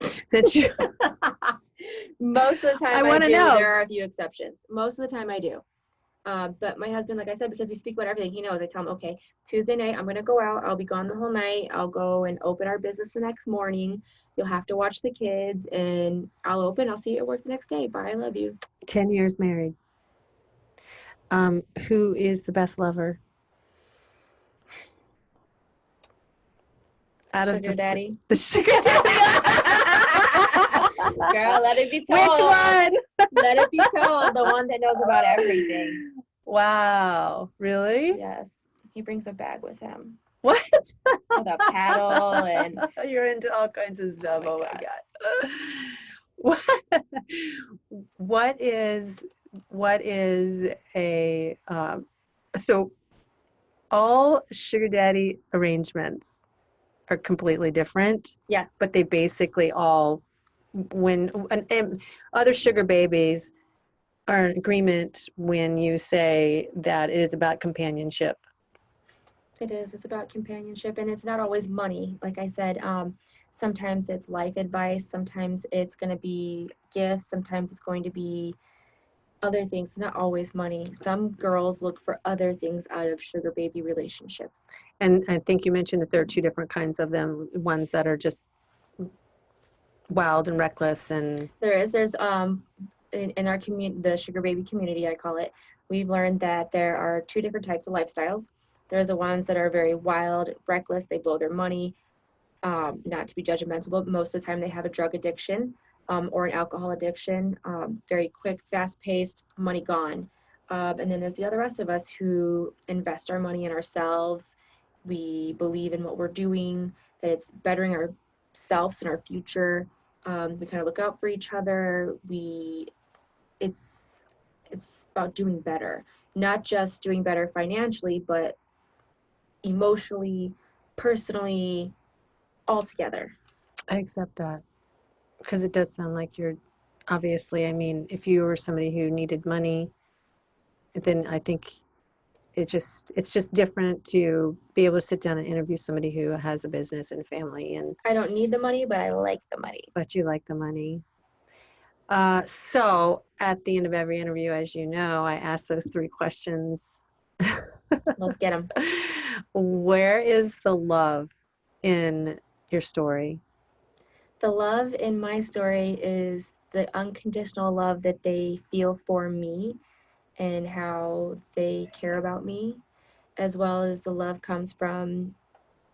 Speaker 1: Since you, [laughs]
Speaker 2: most of the [laughs] time
Speaker 1: I
Speaker 2: I,
Speaker 1: wanna know.
Speaker 2: There are a few exceptions. Most of the time I do. Uh, but my husband, like I said, because we speak about everything, he knows. I tell him, okay, Tuesday night I'm gonna go out. I'll be gone the whole night. I'll go and open our business the next morning. You'll have to watch the kids, and I'll open. I'll see you at work the next day. Bye. I love you.
Speaker 1: 10 years married. Um, who is the best lover? Out of
Speaker 2: Sugar
Speaker 1: the,
Speaker 2: daddy. [laughs]
Speaker 1: the sugar daddy. [laughs]
Speaker 2: Girl, let it be told.
Speaker 1: Which one?
Speaker 2: Let it be told. The one that knows about everything. [laughs]
Speaker 1: Wow. Really?
Speaker 2: Yes. He brings a bag with him
Speaker 1: What?
Speaker 2: with a paddle and [laughs]
Speaker 1: You're into all kinds of stuff.
Speaker 2: my
Speaker 1: Oh my
Speaker 2: God.
Speaker 1: god. [laughs] What what is what is a um, so all sugar daddy arrangements are completely different,
Speaker 2: yes.
Speaker 1: but they basically all when and, and other sugar babies are in agreement when you say that it is about companionship.
Speaker 2: It is. It's about companionship, and it's not always money. Like I said, um, sometimes it's life advice. Sometimes it's going to be gifts. Sometimes it's going to be other things. Not always money. Some girls look for other things out of sugar baby relationships.
Speaker 1: And I think you mentioned that there are two different kinds of them, ones that are just wild and reckless and
Speaker 2: There is. There's um, in, in our community, the sugar baby community, I call it. We've learned that there are two different types of lifestyles. There's the ones that are very wild, reckless. They blow their money. Um, not to be judgmental, but most of the time they have a drug addiction um, or an alcohol addiction. Um, very quick, fast-paced, money gone. Um, and then there's the other rest of us who invest our money in ourselves. We believe in what we're doing, that it's bettering ourselves and our future, Um, we kind of look out for each other. We, it's, it's about doing better, not just doing better financially, but emotionally, personally, all together.
Speaker 1: I accept that because it does sound like you're obviously. I mean, if you were somebody who needed money, then I think it just it's just different to be able to sit down and interview somebody who has a business and family and
Speaker 2: I don't need the money, but I like the money.
Speaker 1: but you like the money. Uh, so at the end of every interview, as you know, I ask those three questions. [laughs]
Speaker 2: Let's get them.
Speaker 1: Where is the love in your story?
Speaker 2: The love in my story is the unconditional love that they feel for me and how they care about me, as well as the love comes from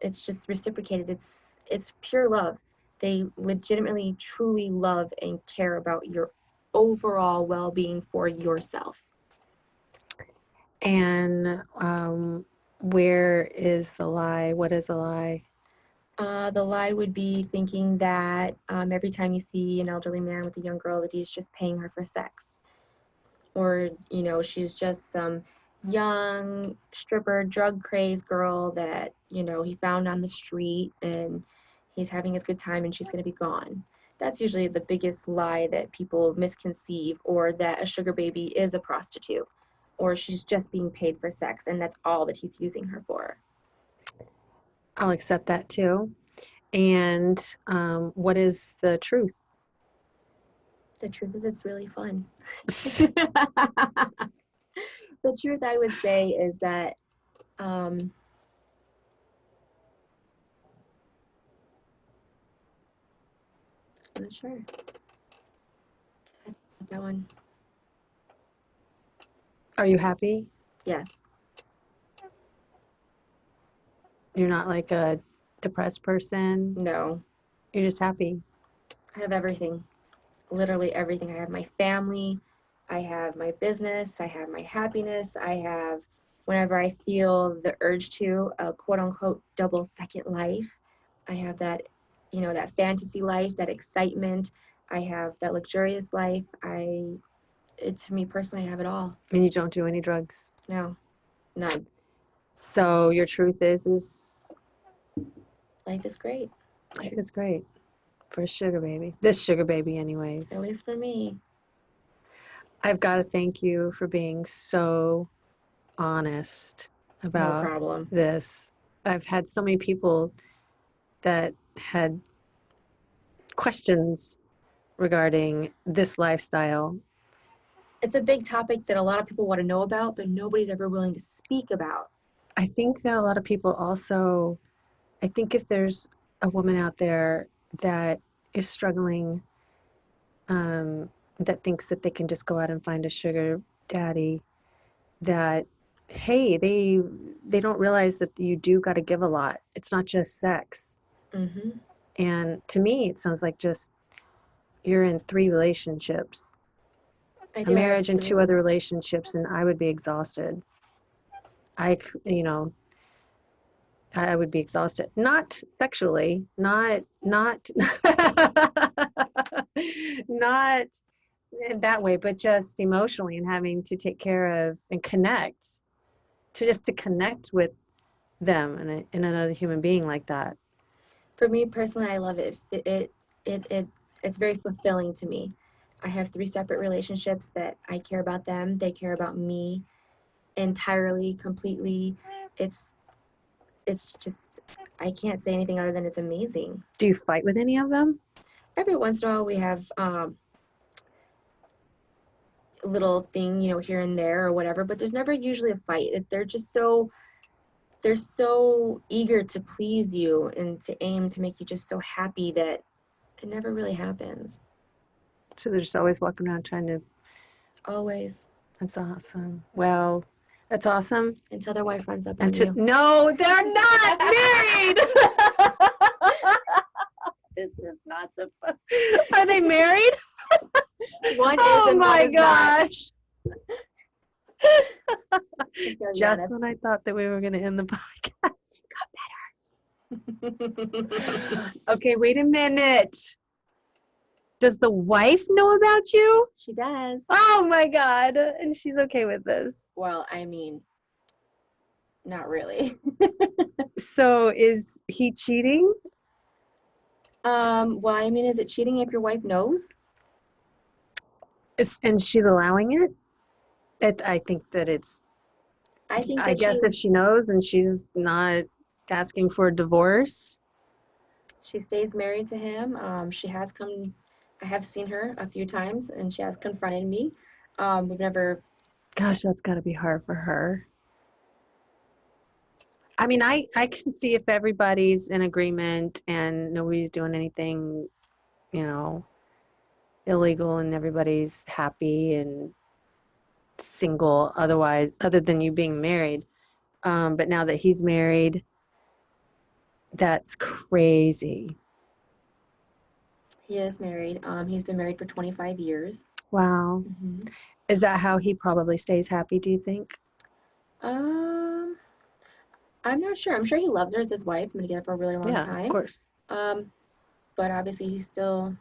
Speaker 2: it's just reciprocated. It's it's pure love. They legitimately truly love and care about your overall well-being for yourself.
Speaker 1: And um, where is the lie? What is a lie?
Speaker 2: Uh, the lie would be thinking that um, every time you see an elderly man with a young girl that he's just paying her for sex or you know she's just some young stripper drug crazed girl that you know he found on the street and he's having his good time and she's going to be gone that's usually the biggest lie that people misconceive or that a sugar baby is a prostitute or she's just being paid for sex and that's all that he's using her for
Speaker 1: I'll accept that too. And um, what is the truth?
Speaker 2: The truth is it's really fun [laughs] the truth i would say is that um, i'm not sure that one
Speaker 1: Are you happy?
Speaker 2: yes
Speaker 1: You're not like a depressed person.
Speaker 2: no
Speaker 1: You're just happy.
Speaker 2: i have everything literally everything. I have my family i have my business i have my happiness i have whenever i feel the urge to a quote unquote double second life. I have that you know that fantasy life that excitement. I have that luxurious life. I it to me personally i have it all.
Speaker 1: And you don't do any drugs.
Speaker 2: no. None.
Speaker 1: So your truth is? Is
Speaker 2: life is great.
Speaker 1: Life is great for a sugar baby. This sugar baby anyways.
Speaker 2: at least for me
Speaker 1: I've got to thank you for being so honest
Speaker 2: no
Speaker 1: about
Speaker 2: problem
Speaker 1: this. I've had so many people that had questions regarding this lifestyle.
Speaker 2: it's a big topic that a lot of people want to know about but nobody's ever willing to speak about
Speaker 1: I think that a lot of people also, I think if there's a woman out there that is struggling, um, that thinks that they can just go out and find a sugar daddy, that hey, they they don't realize that you do got to give a lot. It's not just sex.
Speaker 2: hmm
Speaker 1: And to me, it sounds like just you're in three relationships, a marriage and two other relationships, and I would be exhausted. I, you know, I would be exhausted. Not sexually, not, not, [laughs] not that way, but just emotionally and having to take care of and connect, to just to connect with them and another human being like that.
Speaker 2: For me personally, I love it. It, it it it it's very fulfilling to me. I have three separate relationships that I care about them. They care about me entirely, completely. It's it's just I can't say anything other than it's amazing.
Speaker 1: Do you fight with any of them?
Speaker 2: Every once in a while, we have um, a little thing, you know, here and there or whatever. But there's never usually a fight. They're just so they're so eager to please you and to aim to make you just so happy that it never really happens.
Speaker 1: So they're just always walking around trying to.
Speaker 2: Always
Speaker 1: That's awesome. Well, that's awesome.
Speaker 2: until their wife runs up on
Speaker 1: And to,
Speaker 2: you.
Speaker 1: no, they're not [laughs] married. [laughs] this is not supposed. Are they married? [laughs]
Speaker 2: One is
Speaker 1: oh my gosh!
Speaker 2: Just
Speaker 1: Just when I thought that we were going to end the podcast. Okay, wait a minute. Does the wife know about you?
Speaker 2: She does.
Speaker 1: Oh my God. And she's okay with this.
Speaker 2: Well, I mean, not really. [laughs]
Speaker 1: So is he cheating?
Speaker 2: um, well, I mean, is it cheating if your wife knows?
Speaker 1: And she's allowing it? it? I think that it's,
Speaker 2: I think.
Speaker 1: I guess
Speaker 2: she,
Speaker 1: if she knows and she's not asking for a divorce.
Speaker 2: she stays married to him, um, she has come. I have seen her a few times, and she has confronted me. Um, we've never.
Speaker 1: Gosh, that's got to be hard for her. I mean, I, I can see if everybody's in agreement and nobody's doing anything, you know, illegal and everybody's happy and single otherwise, other than you being married. Um, but now that he's married, that's crazy.
Speaker 2: He is married. Um, he's been married for 25 years.
Speaker 1: Wow.
Speaker 2: Mhm.
Speaker 1: Is that how he probably stays happy, do you think?
Speaker 2: Um, I'm not sure. I'm sure he loves her as his wife. I'm gonna get it for a really long
Speaker 1: yeah,
Speaker 2: time.
Speaker 1: of course.
Speaker 2: Um, but obviously he's still.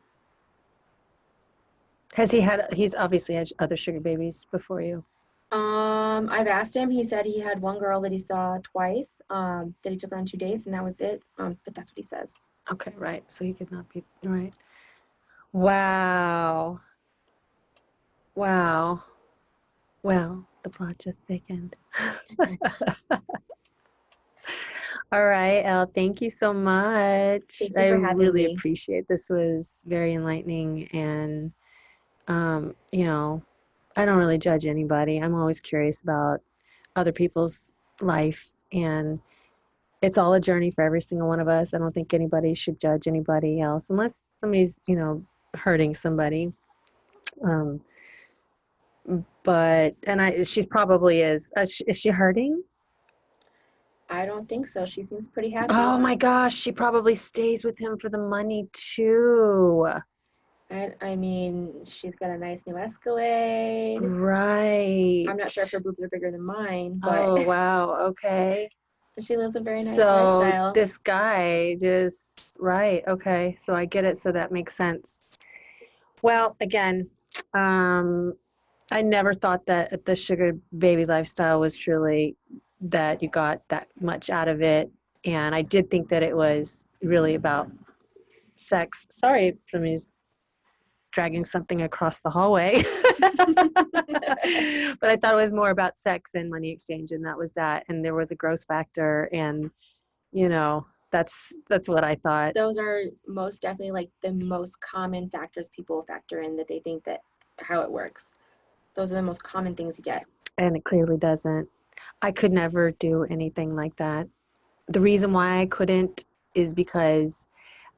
Speaker 1: Has he had, he's obviously had other sugar babies before you.
Speaker 2: Um, I've asked him. He said he had one girl that he saw twice. Um, that he took her on two dates, and that was it. Um, but that's what he says.
Speaker 1: Okay, right. So he could not be right. Wow. Wow. Well, the plot just thickened. [laughs] All right, Elle, thank you so much.
Speaker 2: You
Speaker 1: I really
Speaker 2: me.
Speaker 1: appreciate this was very enlightening and um, you know, I don't really judge anybody. I'm always curious about other people's life and it's all a journey for every single one of us. I don't think anybody should judge anybody else unless somebody's, you know, hurting somebody. Um, but and I, she probably is. Uh, sh- is she hurting?
Speaker 2: I don't think so. She seems pretty happy.
Speaker 1: Oh my gosh, she probably stays with him for the money too.
Speaker 2: And I mean, she's got a nice new Escalade.
Speaker 1: Right.
Speaker 2: I'm not sure if her boobs are bigger than mine, but
Speaker 1: Oh wow. Okay.
Speaker 2: She lives a very nice
Speaker 1: so
Speaker 2: lifestyle.
Speaker 1: this guy just right. Okay. So I get it. So that makes sense. Well, again, um, I never thought that the sugar baby lifestyle was truly that you got that much out of it, and I did think that it was really about sex. Sorry, somebody's dragging something across the hallway. [laughs] but I thought it was more about sex and money exchange, and that was that. And there was a gross factor, and you know, that's that's what I thought.
Speaker 2: Those are most definitely like the most common factors people factor in that they think that how it works. Those are the most common things you get.
Speaker 1: and it clearly doesn't. I could never do anything like that. The reason why I couldn't is because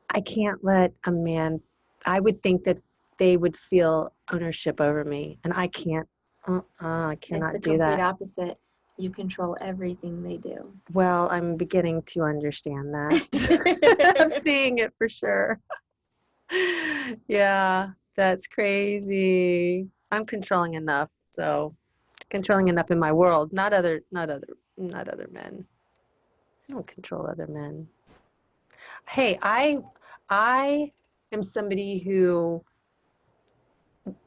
Speaker 1: I can't let a man, I would think that they would feel ownership over me, and I can't. Uh, uh, I
Speaker 2: It's the
Speaker 1: do
Speaker 2: complete
Speaker 1: that.
Speaker 2: opposite. You control everything they do.
Speaker 1: Well, I'm beginning to understand that. [laughs] I'm seeing it for sure. yeah, that's crazy. I'm controlling enough, so controlling enough in my world, not other, not other, not other men. I don't control other men. Hey, I, I am somebody who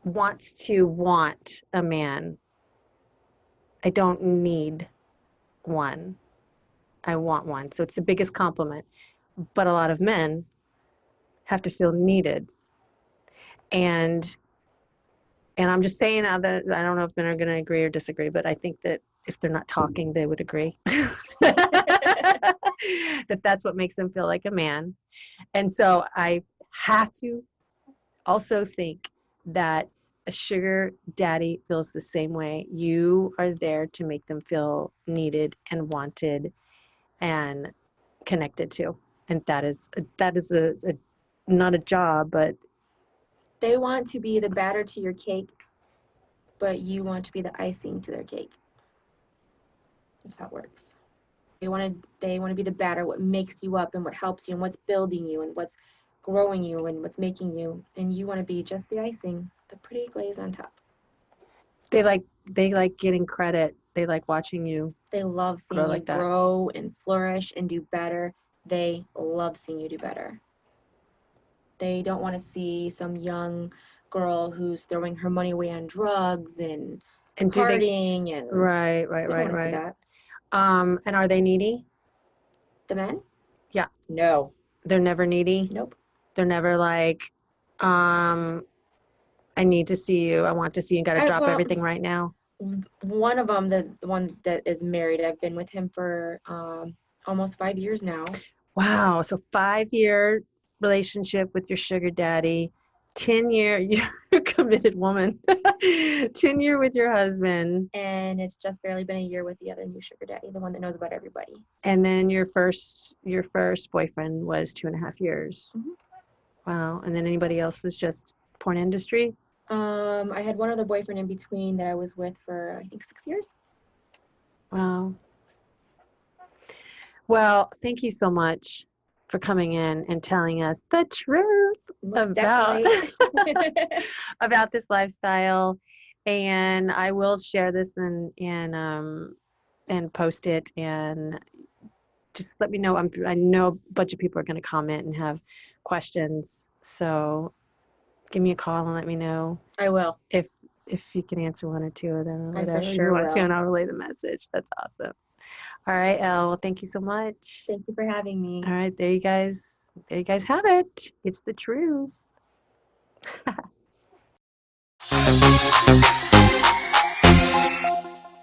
Speaker 1: wants to want a man. I don't need one. I want one. So it's the biggest compliment. But a lot of men have to feel needed. And and I'm just saying now that I don't know if men are going to agree or disagree, but I think that if they're not talking, they would agree. [laughs] that that's what makes them feel like a man. And so I have to also think that a sugar daddy feels the same way. You are there to make them feel needed and wanted and connected to. And that is that is a, a not a job, but
Speaker 2: They want to be the batter to your cake, but you want to be the icing to their cake. That's how it works. They want to they want to be the batter, what makes you up and what helps you and what's building you and what's growing you and what's making you. And you want to be just the icing, the pretty glaze on top.
Speaker 1: they like they like getting credit. They like watching you.
Speaker 2: They love seeing
Speaker 1: Grow
Speaker 2: you
Speaker 1: like
Speaker 2: grow and flourish and do better. They love seeing you do better. They don't want to see some young girl who's throwing her money away on drugs and
Speaker 1: And do they,
Speaker 2: partying and
Speaker 1: right, right, right,
Speaker 2: want to see
Speaker 1: right.
Speaker 2: that.
Speaker 1: Um, and are they needy?
Speaker 2: The men?
Speaker 1: Yeah.
Speaker 2: No.
Speaker 1: They're never needy.
Speaker 2: Nope.
Speaker 1: They're never like, um, I need to see you. I want to see you. Got to drop
Speaker 2: well,
Speaker 1: everything right now.
Speaker 2: one of them, the, the one that is married, I've been with him for um, almost five years now.
Speaker 1: Wow. So five year relationship with your sugar daddy, 10 year, [laughs] you're a committed woman, [laughs] 10 year with your husband.
Speaker 2: And it's just barely been a year with the other new sugar daddy, the one that knows about everybody.
Speaker 1: And then your first, your first boyfriend was two and a half years.
Speaker 2: Mhm.
Speaker 1: Wow. And then anybody else was just porn industry.
Speaker 2: Um, I had one other boyfriend in between that I was with for, I think, six years.
Speaker 1: Wow. Well, thank you so much for coming in and telling us the truth
Speaker 2: Most
Speaker 1: About- [laughs] about this lifestyle. And I will share this and and um and post it and just let me know. I'm I know a bunch of people are going to comment and have questions. So give me a call and let me know
Speaker 2: I will.
Speaker 1: if if you can answer one or two of them or
Speaker 2: I for
Speaker 1: you
Speaker 2: sure
Speaker 1: want to,
Speaker 2: will.
Speaker 1: and I'll relay the message. That's awesome. All right, Elle. Well, thank you so much.
Speaker 2: Thank you for having me.
Speaker 1: All right, there you guys. There you guys have it. It's the truth. [laughs]